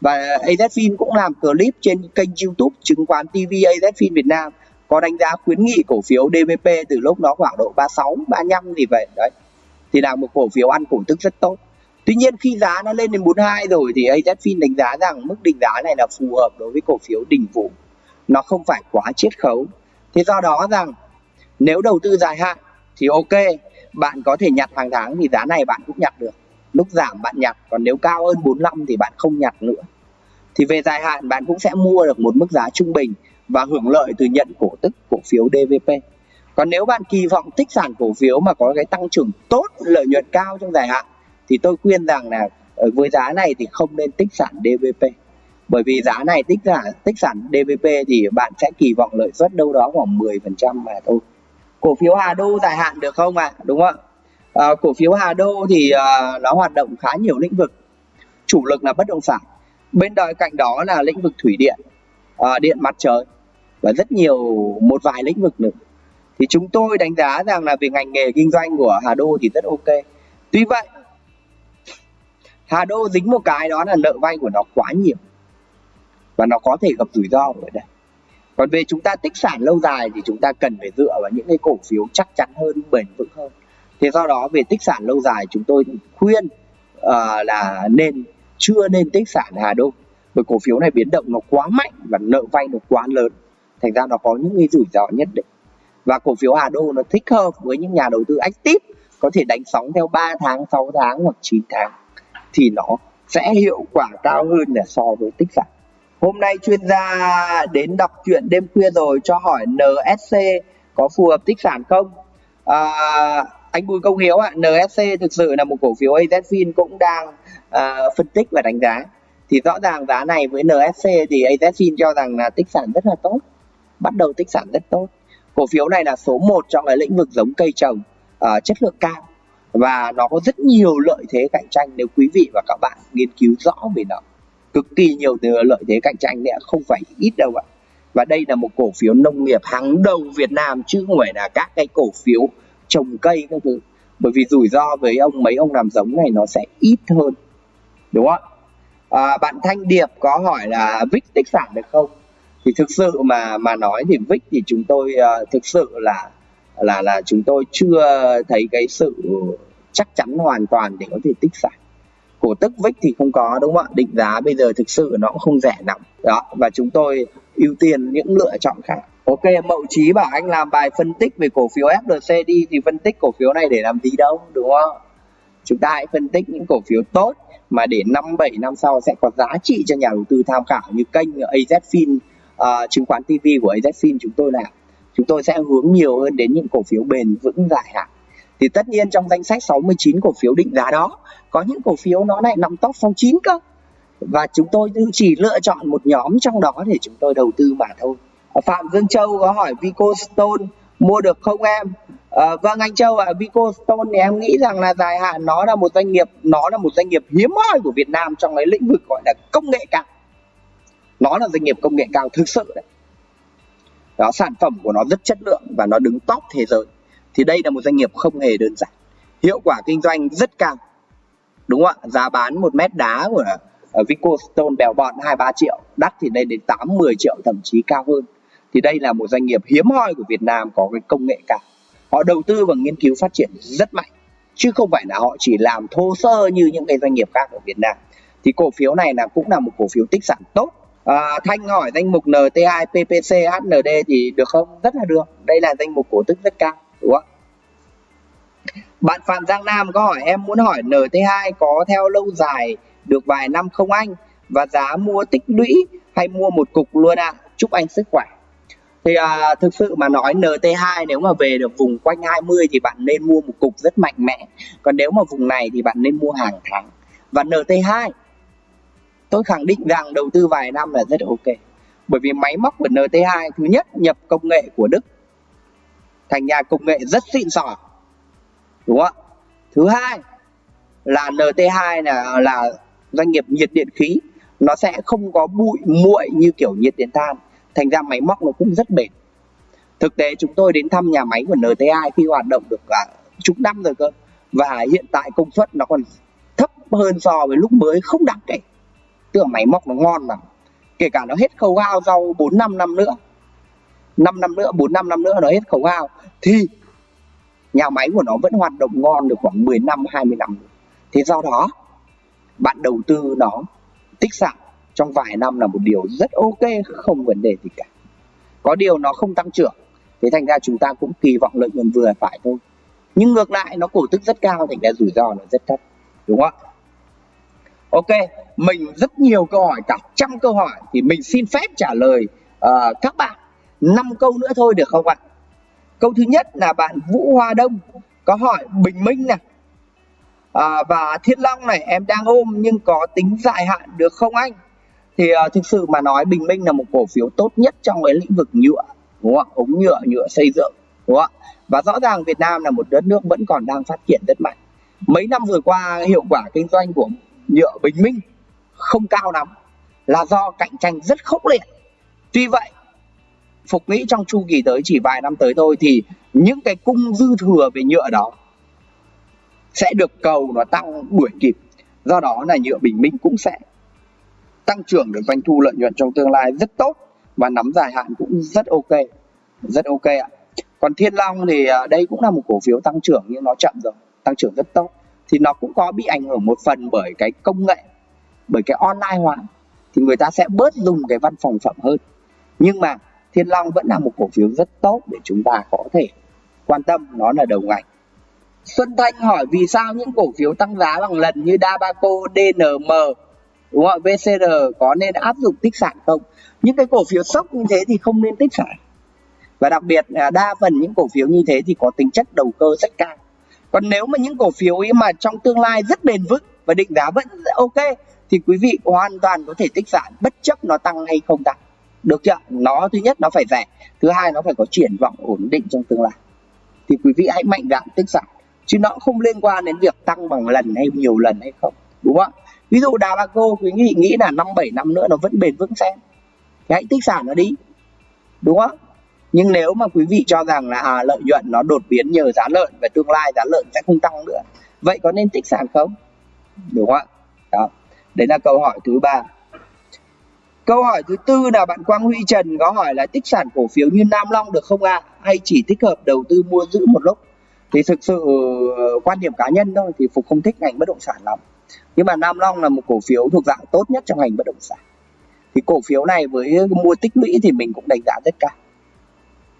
Và AZFIN cũng làm clip trên kênh YouTube chứng khoán TV AZFIN Việt Nam có đánh giá khuyến nghị cổ phiếu DVP từ lúc nó khoảng độ 36 35 gì vậy đấy. Thì là một cổ phiếu ăn cổ tức rất tốt. Tuy nhiên khi giá nó lên đến 42 rồi thì AZFIN đánh giá rằng mức định giá này là phù hợp đối với cổ phiếu đỉnh vụ. Nó không phải quá chiết khấu. Thế do đó rằng nếu đầu tư dài hạn thì ok, bạn có thể nhặt hàng tháng thì giá này bạn cũng nhặt được. Lúc giảm bạn nhặt, còn nếu cao hơn 45 thì bạn không nhặt nữa. Thì về dài hạn bạn cũng sẽ mua được một mức giá trung bình và hưởng lợi từ nhận cổ tức cổ phiếu DVP. Còn nếu bạn kỳ vọng tích sản cổ phiếu mà có cái tăng trưởng tốt, lợi nhuận cao trong dài hạn thì tôi khuyên rằng là ờ, với giá này thì không nên tích sản DVP. Bởi vì giá này tích sản tích sản DVP thì bạn sẽ kỳ vọng lợi suất đâu đó khoảng 10% mà thôi. Cổ phiếu Hà Đô dài hạn được không ạ? À? Đúng không ạ? À, cổ phiếu Hà Đô thì à, nó hoạt động khá nhiều lĩnh vực. Chủ lực là bất động sản. Bên đợi cạnh đó là lĩnh vực thủy điện, à, điện mặt trời và rất nhiều một vài lĩnh vực nữa thì chúng tôi đánh giá rằng là về ngành nghề kinh doanh của Hà Đô thì rất ok tuy vậy Hà Đô dính một cái đó là nợ vay của nó quá nhiều. Và nó có thể gặp rủi ro ở đây. Còn về chúng ta tích sản lâu dài thì chúng ta cần phải dựa vào những cái cổ phiếu chắc chắn hơn bền vững hơn. Thế do đó về tích sản lâu dài chúng tôi khuyên uh, là nên chưa nên tích sản Hà Đô. Bởi cổ phiếu này biến động nó quá mạnh và nợ vay nó quá lớn. Thành ra nó có những cái rủi ro nhất định. Và cổ phiếu Hà Đô nó thích hợp với những nhà đầu tư active có thể đánh sóng theo 3 tháng 6 tháng hoặc 9 tháng thì nó sẽ hiệu quả cao hơn là so với tích sản. Hôm nay chuyên gia đến đọc chuyện đêm khuya rồi cho hỏi NSC có phù hợp tích sản không? À, anh Bùi Công Hiếu ạ NSC thực sự là một cổ phiếu AZFIN cũng đang à, phân tích và đánh giá. Thì rõ ràng giá này với NSC thì AZFIN cho rằng là tích sản rất là tốt bắt đầu tích sản rất tốt. Cổ phiếu này là số 1 trong cái lĩnh vực giống cây trồng à, chất lượng cao và nó có rất nhiều lợi thế cạnh tranh nếu quý vị và các bạn nghiên cứu rõ về nó. Cực kỳ nhiều lợi thế cạnh tranh nữa không phải ít đâu ạ. Và đây là một cổ phiếu nông nghiệp hàng đầu Việt Nam chứ không phải là các cái cổ phiếu trồng cây các thứ. Bởi vì rủi ro với ông mấy ông làm giống này nó sẽ ít hơn đúng không à, bạn Thanh Điệp có hỏi là VIX tích sản được không? Thì thực sự mà mà nói thì VIX thì chúng tôi uh, thực sự là là là chúng tôi chưa thấy cái sự chắc chắn hoàn toàn để có thể tích sản cổ tức vích thì không có đúng không ạ? Định giá bây giờ thực sự nó cũng không rẻ lắm. Đó và chúng tôi ưu tiên những lựa chọn khác. Ok mậu trí bảo anh làm bài phân tích về cổ phiếu FLC đi thì phân tích cổ phiếu này để làm gì đâu đúng không? Chúng ta hãy phân tích những cổ phiếu tốt mà để năm bảy năm sau sẽ có giá trị cho nhà đầu tư tham khảo như kênh AZFIN uh, ờ, chứng khoán TV của AZFIN chúng tôi làm chúng tôi sẽ hướng nhiều hơn đến những cổ phiếu bền vững dài hạn. Thì tất nhiên trong danh sách 69 cổ phiếu định giá đó có những cổ phiếu nó lại nằm top phong 9 cơ. Và chúng tôi chỉ lựa chọn một nhóm trong đó để chúng tôi đầu tư mà thôi. Phạm Dương Châu có hỏi Vico Stone mua được không em? À, vâng anh Châu ạ à, Vico Stone thì em nghĩ rằng là dài hạn nó là một doanh nghiệp nó là một doanh nghiệp hiếm hoi của Việt Nam trong cái lĩnh vực gọi là công nghệ cao. Nó là doanh nghiệp công nghệ cao thực sự đấy đó, sản phẩm của nó rất chất lượng và nó đứng top thế giới. Thì đây là một doanh nghiệp không hề đơn giản. Hiệu quả kinh doanh rất cao. Đúng không ạ? Giá bán một mét đá của ờ, ở Vico Stone bèo bọt hai ba triệu, đắt thì lên đến 8 10 triệu, thậm chí cao hơn. Thì đây là một doanh nghiệp hiếm hoi của Việt Nam có cái công nghệ cao. Họ đầu tư và nghiên cứu phát triển rất mạnh. Chứ không phải là họ chỉ làm thô sơ như những cái doanh nghiệp khác ở Việt Nam. Thì cổ phiếu này là cũng là một cổ phiếu tích sản tốt. À, Thanh hỏi danh mục NT2, PPC, HND thì được không? Rất là được. Đây là danh mục cổ tức rất cao, đúng không? Bạn Phạm Giang Nam có hỏi em muốn hỏi NT2 có theo lâu dài được vài năm không anh? Và giá mua tích lũy hay mua một cục luôn ạ? À? Chúc anh sức khỏe. Thì à, thực sự mà nói NT2 nếu mà về được vùng quanh 20 thì bạn nên mua một cục rất mạnh mẽ. Còn nếu mà vùng này thì bạn nên mua hàng tháng. Và NT2 tôi khẳng định rằng đầu tư vài năm là rất ok. Bởi vì máy móc của NT2 thứ nhất, nhập công nghệ của Đức. Thành nhà công nghệ rất xịn sò. Đúng không ạ? Thứ hai là NT2 là là doanh nghiệp nhiệt điện khí. Nó sẽ không có bụi, muội như kiểu nhiệt điện than. Thành ra máy móc nó cũng rất bền. Thực tế chúng tôi đến thăm nhà máy của NT2 khi hoạt động được cả chục năm rồi cơ. Và hiện tại công suất nó còn thấp hơn so với lúc mới, không đáng kể tức là máy móc nó ngon lắm kể cả nó hết khấu hao sau 4 năm năm nữa. 5 năm nữa 4 năm năm nữa nó hết khấu hao thì nhà máy của nó vẫn hoạt động ngon được khoảng 10 năm 20 năm. Nữa. thế do đó, bạn đầu tư nó tích sản trong vài năm là một điều rất ok, không vấn đề gì cả. Có điều nó không tăng trưởng, thế thành ra chúng ta cũng kỳ vọng lợi nhuận vừa phải thôi. Nhưng ngược lại, nó cổ tức rất cao, thành ra rủi ro nó rất thấp. Đúng không ạ? Ok mình rất nhiều câu hỏi cả trăm câu hỏi thì mình xin phép trả lời uh, các bạn. Năm câu nữa thôi được không ạ? Câu thứ nhất là bạn vũ hoa đông có hỏi bình minh này à, ờ, và thiên long này em đang ôm nhưng có tính dài hạn được không anh? Thì uh, thực sự mà nói bình minh là một cổ phiếu tốt nhất trong cái lĩnh vực nhựa đúng không? Ống nhựa nhựa xây dựng đúng không và rõ ràng Việt Nam là một đất nước vẫn còn đang phát triển rất mạnh. Mấy năm vừa qua hiệu quả kinh doanh của nhựa bình minh không cao lắm, là do cạnh tranh rất khốc liệt. Tuy vậy, phục nghĩ trong chu kỳ tới chỉ vài năm tới thôi thì những cái cung dư thừa về nhựa đó sẽ được cầu nó tăng đuổi kịp. Do đó là nhựa bình minh cũng sẽ tăng trưởng được doanh thu lợi nhuận trong tương lai rất tốt và nắm dài hạn cũng rất ok rất ok ạ. Còn thiên long thì à, đây cũng là một cổ phiếu tăng trưởng nhưng nó chậm rồi, tăng trưởng rất tốt. Thì nó cũng có bị ảnh hưởng một phần bởi cái công nghệ bởi cái online hóa thì người ta sẽ bớt dùng cái văn phòng phẩm hơn nhưng mà thiên long vẫn là một cổ phiếu rất tốt để chúng ta có thể quan tâm nó là đầu ngành Xuân Thanh hỏi vì sao những cổ phiếu tăng giá bằng lần như Dabaco, DNM, đúng không? VCR có nên áp dụng tích sản không? Những cái cổ phiếu sốc như thế thì không nên tích sản. Và đặc biệt là đa phần những cổ phiếu như thế thì có tính chất đầu cơ rất cao. Còn nếu mà những cổ phiếu ấy mà trong tương lai rất bền vững và định giá vẫn ok thì quý vị hoàn toàn có thể tích sản bất chấp nó tăng hay không tăng. Được chưa? Nó thứ nhất nó phải rẻ, thứ hai nó phải có triển vọng ổn định trong tương lai. Thì quý vị hãy mạnh dạn tích sản. Chứ nó không liên quan đến việc tăng bằng lần hay nhiều lần hay không đúng không? Ví dụ bà ba cô quý vị nghĩ là năm bảy năm nữa nó vẫn bền vững xem. Thì hãy tích sản nó đi đúng không? Nhưng nếu mà quý vị cho rằng là à, lợi nhuận nó đột biến nhờ giá lợn và tương lai giá lợn sẽ không tăng nữa vậy có nên tích sản không? Đúng không ạ? Đấy là câu hỏi thứ ba. Câu hỏi thứ tư là bạn Quang Huy Trần có hỏi là tích sản cổ phiếu như Nam Long được không ạ? À? hay chỉ thích hợp đầu tư mua giữ một lúc? Thì thực sự ờ, quan điểm cá nhân thôi, thì phục không thích ngành bất động sản lắm. Nhưng mà Nam Long là một cổ phiếu thuộc dạng tốt nhất trong ngành bất động sản. Thì cổ phiếu này với mua tích lũy thì mình cũng đánh giá rất cao.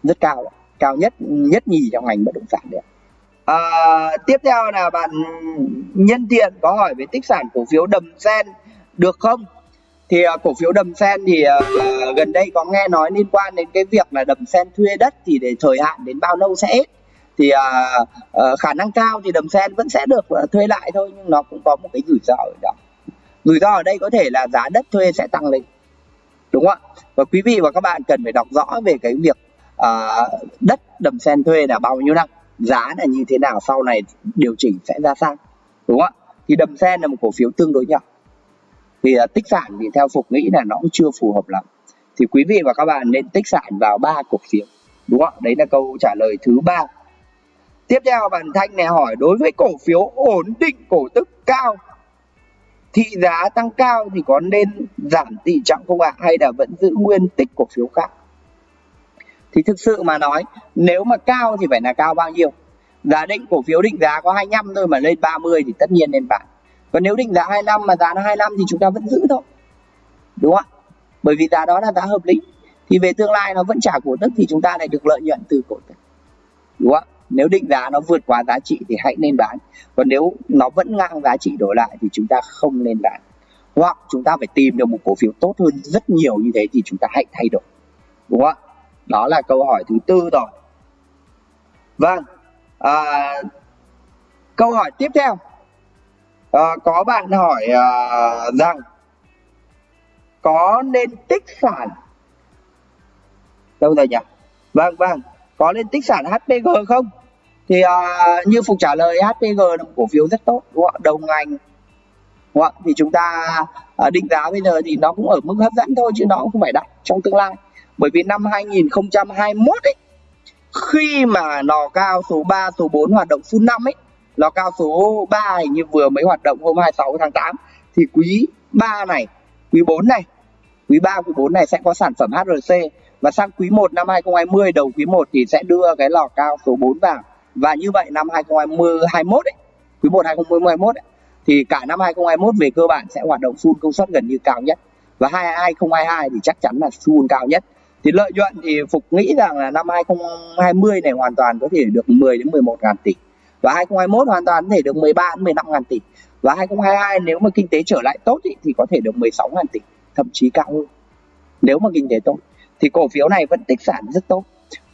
Rất cao cao nhất nhất nhì trong ngành bất động sản đấy à, tiếp theo là bạn nhân tiện có hỏi về tích sản cổ phiếu đầm sen được không? Thì à, cổ phiếu đầm sen thì à, gần đây có nghe nói liên quan đến cái việc là đầm sen thuê đất thì để thời hạn đến bao lâu sẽ hết. Thì à, à, khả năng cao thì đầm sen vẫn sẽ được thuê lại thôi nhưng nó cũng có một cái rủi ro ở đó. Rủi ro ở đây có thể là giá đất thuê sẽ tăng lên. Đúng không ạ? Và quý vị và các bạn cần phải đọc rõ về cái việc à, đất đầm sen thuê là bao nhiêu năm giá là như thế nào sau này điều chỉnh sẽ ra sao đúng không ạ? Thì đầm sen là một cổ phiếu tương đối nhỏ. Thì uh, tích sản thì theo phục nghĩ là nó cũng chưa phù hợp lắm. Thì quý vị và các bạn nên tích sản vào ba cổ phiếu đúng không ạ? Đấy là câu trả lời thứ ba. Tiếp theo bạn thanh này hỏi đối với cổ phiếu ổn định cổ tức cao thị giá tăng cao thì có nên giảm tỷ trọng không ạ? Hay là vẫn giữ nguyên tích cổ phiếu khác? Thì thực sự mà nói, nếu mà cao thì phải là cao bao nhiêu? Giá định cổ phiếu định giá có 25 thôi mà lên 30 thì tất nhiên nên bán còn nếu định giá 25 mà giá nó 25 thì chúng ta vẫn giữ thôi. Đúng không? Ạ bởi vì giá đó là giá hợp lý. Thì về tương lai nó vẫn trả cổ tức thì chúng ta lại được lợi nhuận từ cổ tức. Đúng không? Ạ nếu định giá nó vượt quá giá trị thì hãy nên bán. Còn nếu nó vẫn ngang giá trị đổi lại thì chúng ta không nên bán. Hoặc chúng ta phải tìm được một cổ phiếu tốt hơn rất nhiều như thế thì chúng ta hãy thay đổi. Đúng không? ạ đó là câu hỏi thứ tư rồi. Vâng à, câu hỏi tiếp theo. À, có bạn hỏi à, rằng có nên tích sản? Đâu rồi nhỉ? Vâng vâng. Có nên tích sản HPG không? Thì à, như phục trả lời HPG là một cổ phiếu rất tốt đúng không? đồng ngành. Đúng không? thì chúng ta à, định giá bây giờ thì nó cũng ở mức hấp dẫn thôi chứ nó cũng không phải đắt trong tương lai bởi vì năm 2021 ấy khi mà lò cao số 3 số 4 hoạt động full năm ấy lò cao số 3 hình như vừa mới hoạt động hôm 26 tháng 8 thì quý 3 này quý 4 này quý 3 quý 4 này sẽ có sản phẩm HRC và sang quý 1 năm 2020 đầu quý 1 thì sẽ đưa cái lò cao số 4 vào. Và như vậy năm 2021 ấy, quý 1 2021 ấy, thì cả năm 2021 về cơ bản sẽ hoạt động full công suất gần như cao nhất. Và 2022 thì chắc chắn là full cao nhất thì lợi nhuận thì Phục nghĩ rằng là năm 2020 này hoàn toàn có thể được 10 đến 11 ngàn tỷ. Và 2021 hoàn toàn có thể được 13 đến 15 ngàn tỷ. Và 2022 nếu mà kinh tế trở lại tốt ý, thì có thể được 16 ngàn tỷ thậm chí cao hơn. Nếu mà kinh tế tốt thì cổ phiếu này vẫn tích sản rất tốt.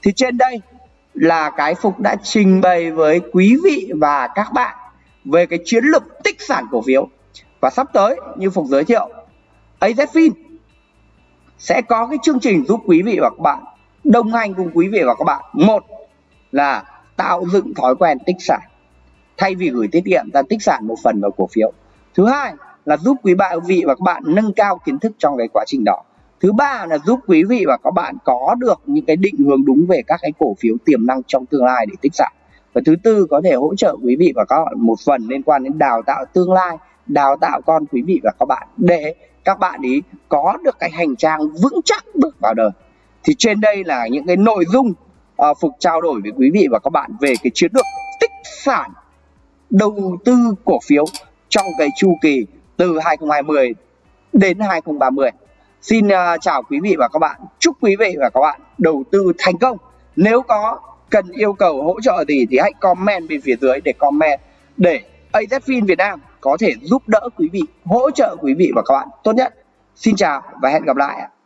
Thì trên đây là cái Phục đã trình bày với quý vị và các bạn về cái chiến lược tích sản cổ phiếu. Và sắp tới như Phục giới thiệu AZFIN sẽ có cái chương trình giúp quý vị và các bạn, đồng hành cùng quý vị và các bạn. Một là tạo dựng thói quen tích sản, thay vì gửi tiết kiệm ta tích sản một phần vào cổ phiếu. Thứ hai là giúp quý bạn vị và các bạn nâng cao kiến thức trong cái quá trình đó. Thứ ba là giúp quý vị và các bạn có được những cái định hướng đúng về các cái cổ phiếu tiềm năng trong tương lai để tích sản. Và thứ tư có thể hỗ trợ quý vị và các bạn một phần liên quan đến đào tạo tương lai, đào tạo con quý vị và các bạn để các bạn ý có được cái hành trang vững chắc bước vào đời. Thì trên đây là những cái nội dung uh, phục trao đổi với quý vị và các bạn về cái chiến lược tích sản đầu tư cổ phiếu trong cái chu kỳ từ 2020 đến 2030 xin uh, chào quý vị và các bạn. Chúc quý vị và các bạn đầu tư thành công. Nếu có cần yêu cầu hỗ trợ gì thì hãy comment bên phía dưới để comment để AZFIN Việt Nam có thể giúp đỡ quý vị, hỗ trợ quý vị và các bạn tốt nhất. Xin chào và hẹn gặp lại